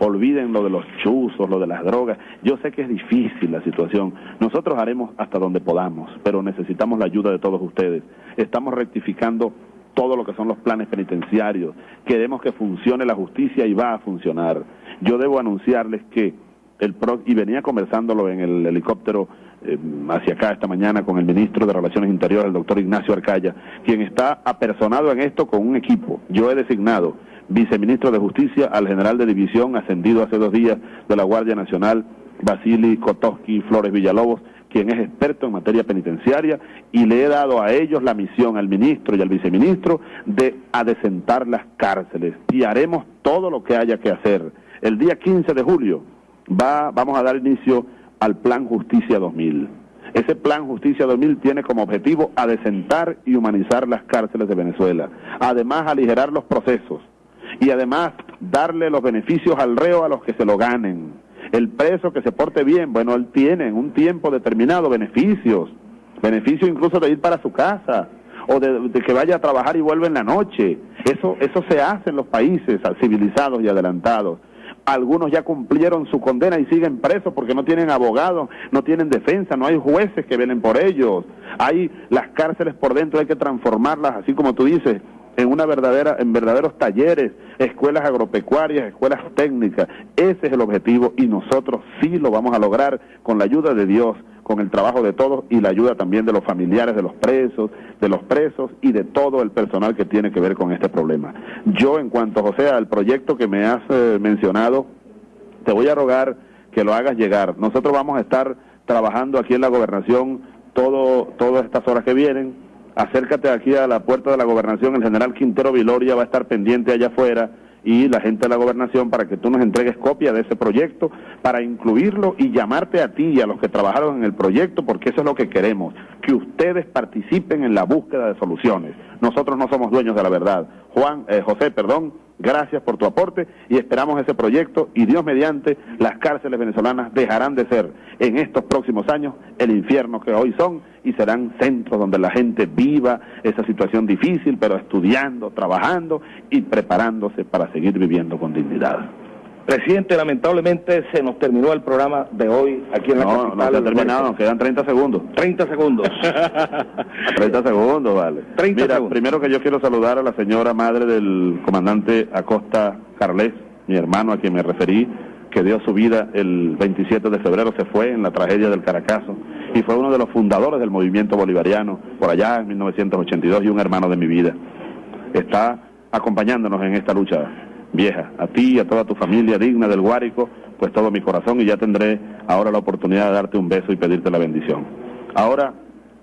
olviden lo de los chuzos, lo de las drogas. Yo sé que es difícil la situación. Nosotros haremos hasta donde podamos, pero necesitamos la ayuda de todos ustedes. Estamos rectificando todo lo que son los planes penitenciarios. Queremos que funcione la justicia y va a funcionar. Yo debo anunciarles que el PRO, y venía conversándolo en el helicóptero eh, hacia acá esta mañana con el ministro de Relaciones Interiores, el doctor Ignacio Arcaya, quien está apersonado en esto con un equipo. Yo he designado viceministro de Justicia, al general de división ascendido hace dos días de la Guardia Nacional, Basili Kotoski Flores Villalobos, quien es experto en materia penitenciaria, y le he dado a ellos la misión, al ministro y al viceministro, de adecentar las cárceles. Y haremos todo lo que haya que hacer. El día 15 de julio va, vamos a dar inicio al Plan Justicia 2000. Ese Plan Justicia 2000 tiene como objetivo adecentar y humanizar las cárceles de Venezuela, además aligerar los procesos y además darle los beneficios al reo a los que se lo ganen el preso que se porte bien, bueno, él tiene en un tiempo determinado beneficios, beneficios incluso de ir para su casa o de, que vaya a trabajar y vuelva en la noche. Eso, eso se hace en los países civilizados y adelantados. Algunos ya cumplieron su condena y siguen presos porque no tienen abogados, no tienen defensa, no hay jueces que velen por ellos. Hay las cárceles por dentro, hay que transformarlas, así como tú dices, en una verdadera, en verdaderos talleres, escuelas agropecuarias, escuelas técnicas. Ese es el objetivo y nosotros sí lo vamos a lograr con la ayuda de Dios, con el trabajo de todos y la ayuda también de los familiares de los presos, de los presos y de todo el personal que tiene que ver con este problema. Yo, en cuanto, José, al proyecto que me has eh, mencionado, te voy a rogar que lo hagas llegar. Nosotros vamos a estar trabajando aquí en la gobernación todo, todas estas horas que vienen acércate aquí a la puerta de la gobernación, el general Quintero Viloria va a estar pendiente allá afuera y la gente de la gobernación para que tú nos entregues copia de ese proyecto, para incluirlo y llamarte a ti y a los que trabajaron en el proyecto, porque eso es lo que queremos, que ustedes participen en la búsqueda de soluciones. Nosotros no somos dueños de la verdad. Juan, eh, José, perdón, gracias por tu aporte y esperamos ese proyecto y Dios mediante las cárceles venezolanas dejarán de ser en estos próximos años el infierno que hoy son y serán centros donde la gente viva esa situación difícil, pero estudiando, trabajando y preparándose para seguir viviendo con dignidad. Presidente, lamentablemente se nos terminó el programa de hoy aquí en la no, capital. No, se ha terminado, nos quedan 30 segundos. 30 segundos. [LAUGHS] 30 segundos, vale. 30 Mira, segundos. primero que yo quiero saludar a la señora madre del comandante Acosta Carles, mi hermano a quien me referí, que dio su vida el 27 de febrero, se fue en la tragedia del Caracazo y fue uno de los fundadores del movimiento bolivariano por allá en 1982 y un hermano de mi vida. Está acompañándonos en esta lucha vieja. A ti y a toda tu familia digna del Guárico, pues todo mi corazón y ya tendré ahora la oportunidad de darte un beso y pedirte la bendición. Ahora,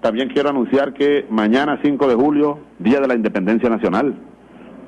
también quiero anunciar que mañana 5 de julio, Día de la Independencia Nacional,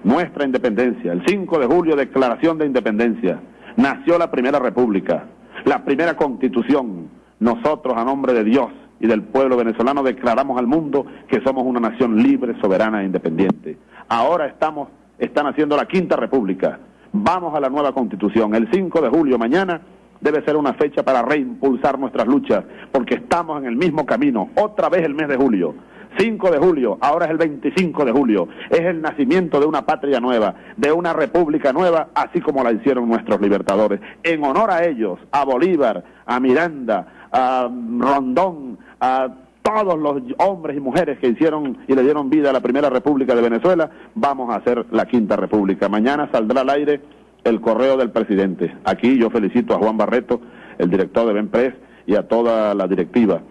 nuestra independencia, el 5 de julio, Declaración de Independencia, nació la Primera República, la primera Constitución. Nosotros, a nombre de Dios y del pueblo venezolano, declaramos al mundo que somos una nación libre, soberana e independiente. Ahora estamos están haciendo la Quinta República. Vamos a la nueva Constitución. El 5 de julio, mañana, debe ser una fecha para reimpulsar nuestras luchas, porque estamos en el mismo camino. Otra vez el mes de julio. 5 de julio, ahora es el 25 de julio. Es el nacimiento de una patria nueva, de una república nueva, así como la hicieron nuestros libertadores. En honor a ellos, a Bolívar, a Miranda, a Rondón, a todos los hombres y mujeres que hicieron y le dieron vida a la primera república de Venezuela, vamos a hacer la quinta república. Mañana saldrá al aire el correo del presidente. Aquí yo felicito a Juan Barreto, el director de Benpress, y a toda la directiva.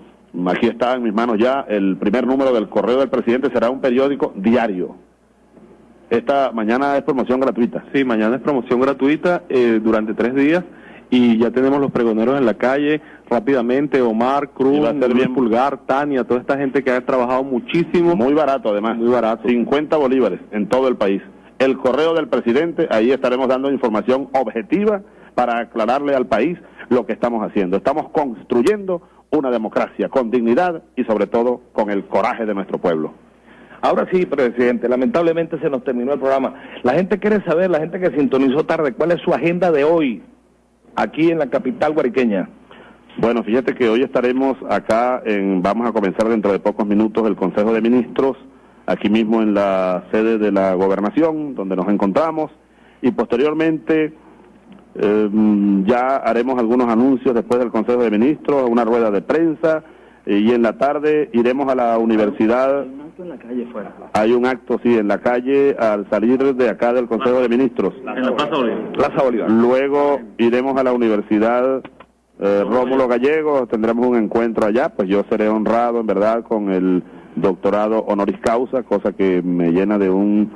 Aquí está en mis manos ya el primer número del correo del presidente, será un periódico diario. Esta mañana es promoción gratuita. Sí, mañana es promoción gratuita eh, durante tres días y ya tenemos los pregoneros en la calle rápidamente, Omar, Cruz, Luis Pulgar, Tania, toda esta gente que ha trabajado muchísimo. Muy barato además. Muy barato. 50 bolívares en todo el país. El correo del presidente, ahí estaremos dando información objetiva para aclararle al país lo que estamos haciendo. Estamos construyendo una democracia con dignidad y sobre todo con el coraje de nuestro pueblo. Ahora sí, presidente, lamentablemente se nos terminó el programa. La gente quiere saber, la gente que sintonizó tarde, cuál es su agenda de hoy aquí en la capital guariqueña. Bueno, fíjate que hoy estaremos acá, en, vamos a comenzar dentro de pocos minutos el Consejo de Ministros, aquí mismo en la sede de la gobernación, donde nos encontramos, y posteriormente eh, ya haremos algunos anuncios después del Consejo de Ministros, una rueda de prensa, y en la tarde iremos a la universidad. Hay un acto en la calle fuera. Hay un acto, sí, en la calle al salir de acá del Consejo de Ministros. En la Plaza Bolívar. Plaza Bolívar. Luego iremos a la universidad eh, Rómulo Gallego, tendremos un encuentro allá, pues yo seré honrado en verdad con el doctorado honoris causa, cosa que me llena de un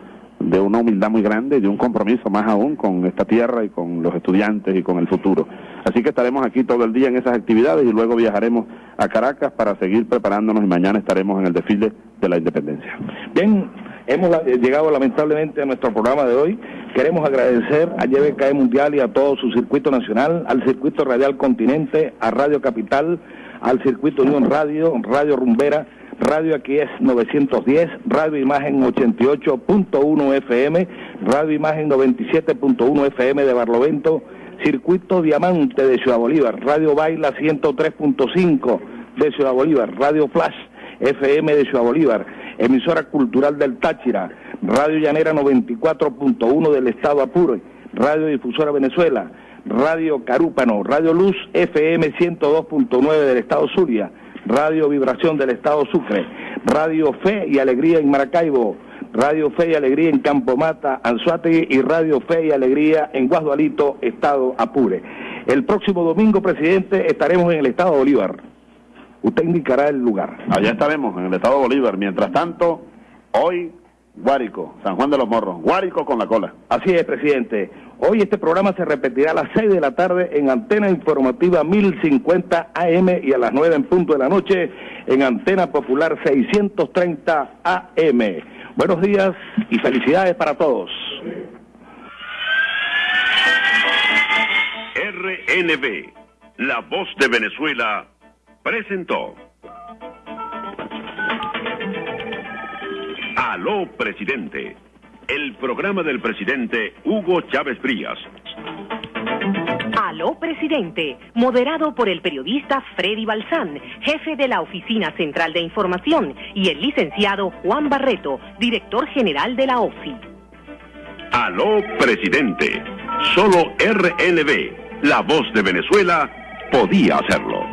de una humildad muy grande y de un compromiso más aún con esta tierra y con los estudiantes y con el futuro. Así que estaremos aquí todo el día en esas actividades y luego viajaremos a Caracas para seguir preparándonos y mañana estaremos en el desfile de la independencia. Bien, hemos eh, llegado lamentablemente a nuestro programa de hoy. Queremos agradecer a YBKE Mundial y a todo su circuito nacional, al circuito radial Continente, a Radio Capital, al circuito Unión Radio, Radio Rumbera, Radio aquí es 910, Radio Imagen 88.1 FM, Radio Imagen 97.1 FM de Barlovento, Circuito Diamante de Ciudad Bolívar, Radio Baila 103.5 de Ciudad Bolívar, Radio Flash FM de Ciudad Bolívar, emisora cultural del Táchira, Radio Llanera 94.1 del Estado Apure, Radio Difusora Venezuela, Radio Carúpano, Radio Luz FM 102.9 del Estado Zulia, Radio Vibración del Estado Sucre, Radio Fe y Alegría en Maracaibo, Radio Fe y Alegría en Campomata, Anzuategui y Radio Fe y Alegría en Guasdualito, Estado Apure. El próximo domingo, presidente, estaremos en el Estado Bolívar. Usted indicará el lugar. Allá estaremos, en el Estado Bolívar. Mientras tanto, hoy, Guárico, San Juan de los Morros. Guárico con la cola. Así es, presidente. Hoy este programa se repetirá a las 6 de la tarde en Antena Informativa 1050 AM y a las 9 en punto de la noche en Antena Popular 630 AM. Buenos días y felicidades para todos. RNB, la voz de Venezuela, presentó. Aló, presidente el programa del presidente Hugo Chávez Frías. Aló, presidente, moderado por el periodista Freddy Balsán, jefe de la Oficina Central de Información, y el licenciado Juan Barreto, director general de la OFI. Aló, presidente. Solo RNB, la voz de Venezuela, podía hacerlo.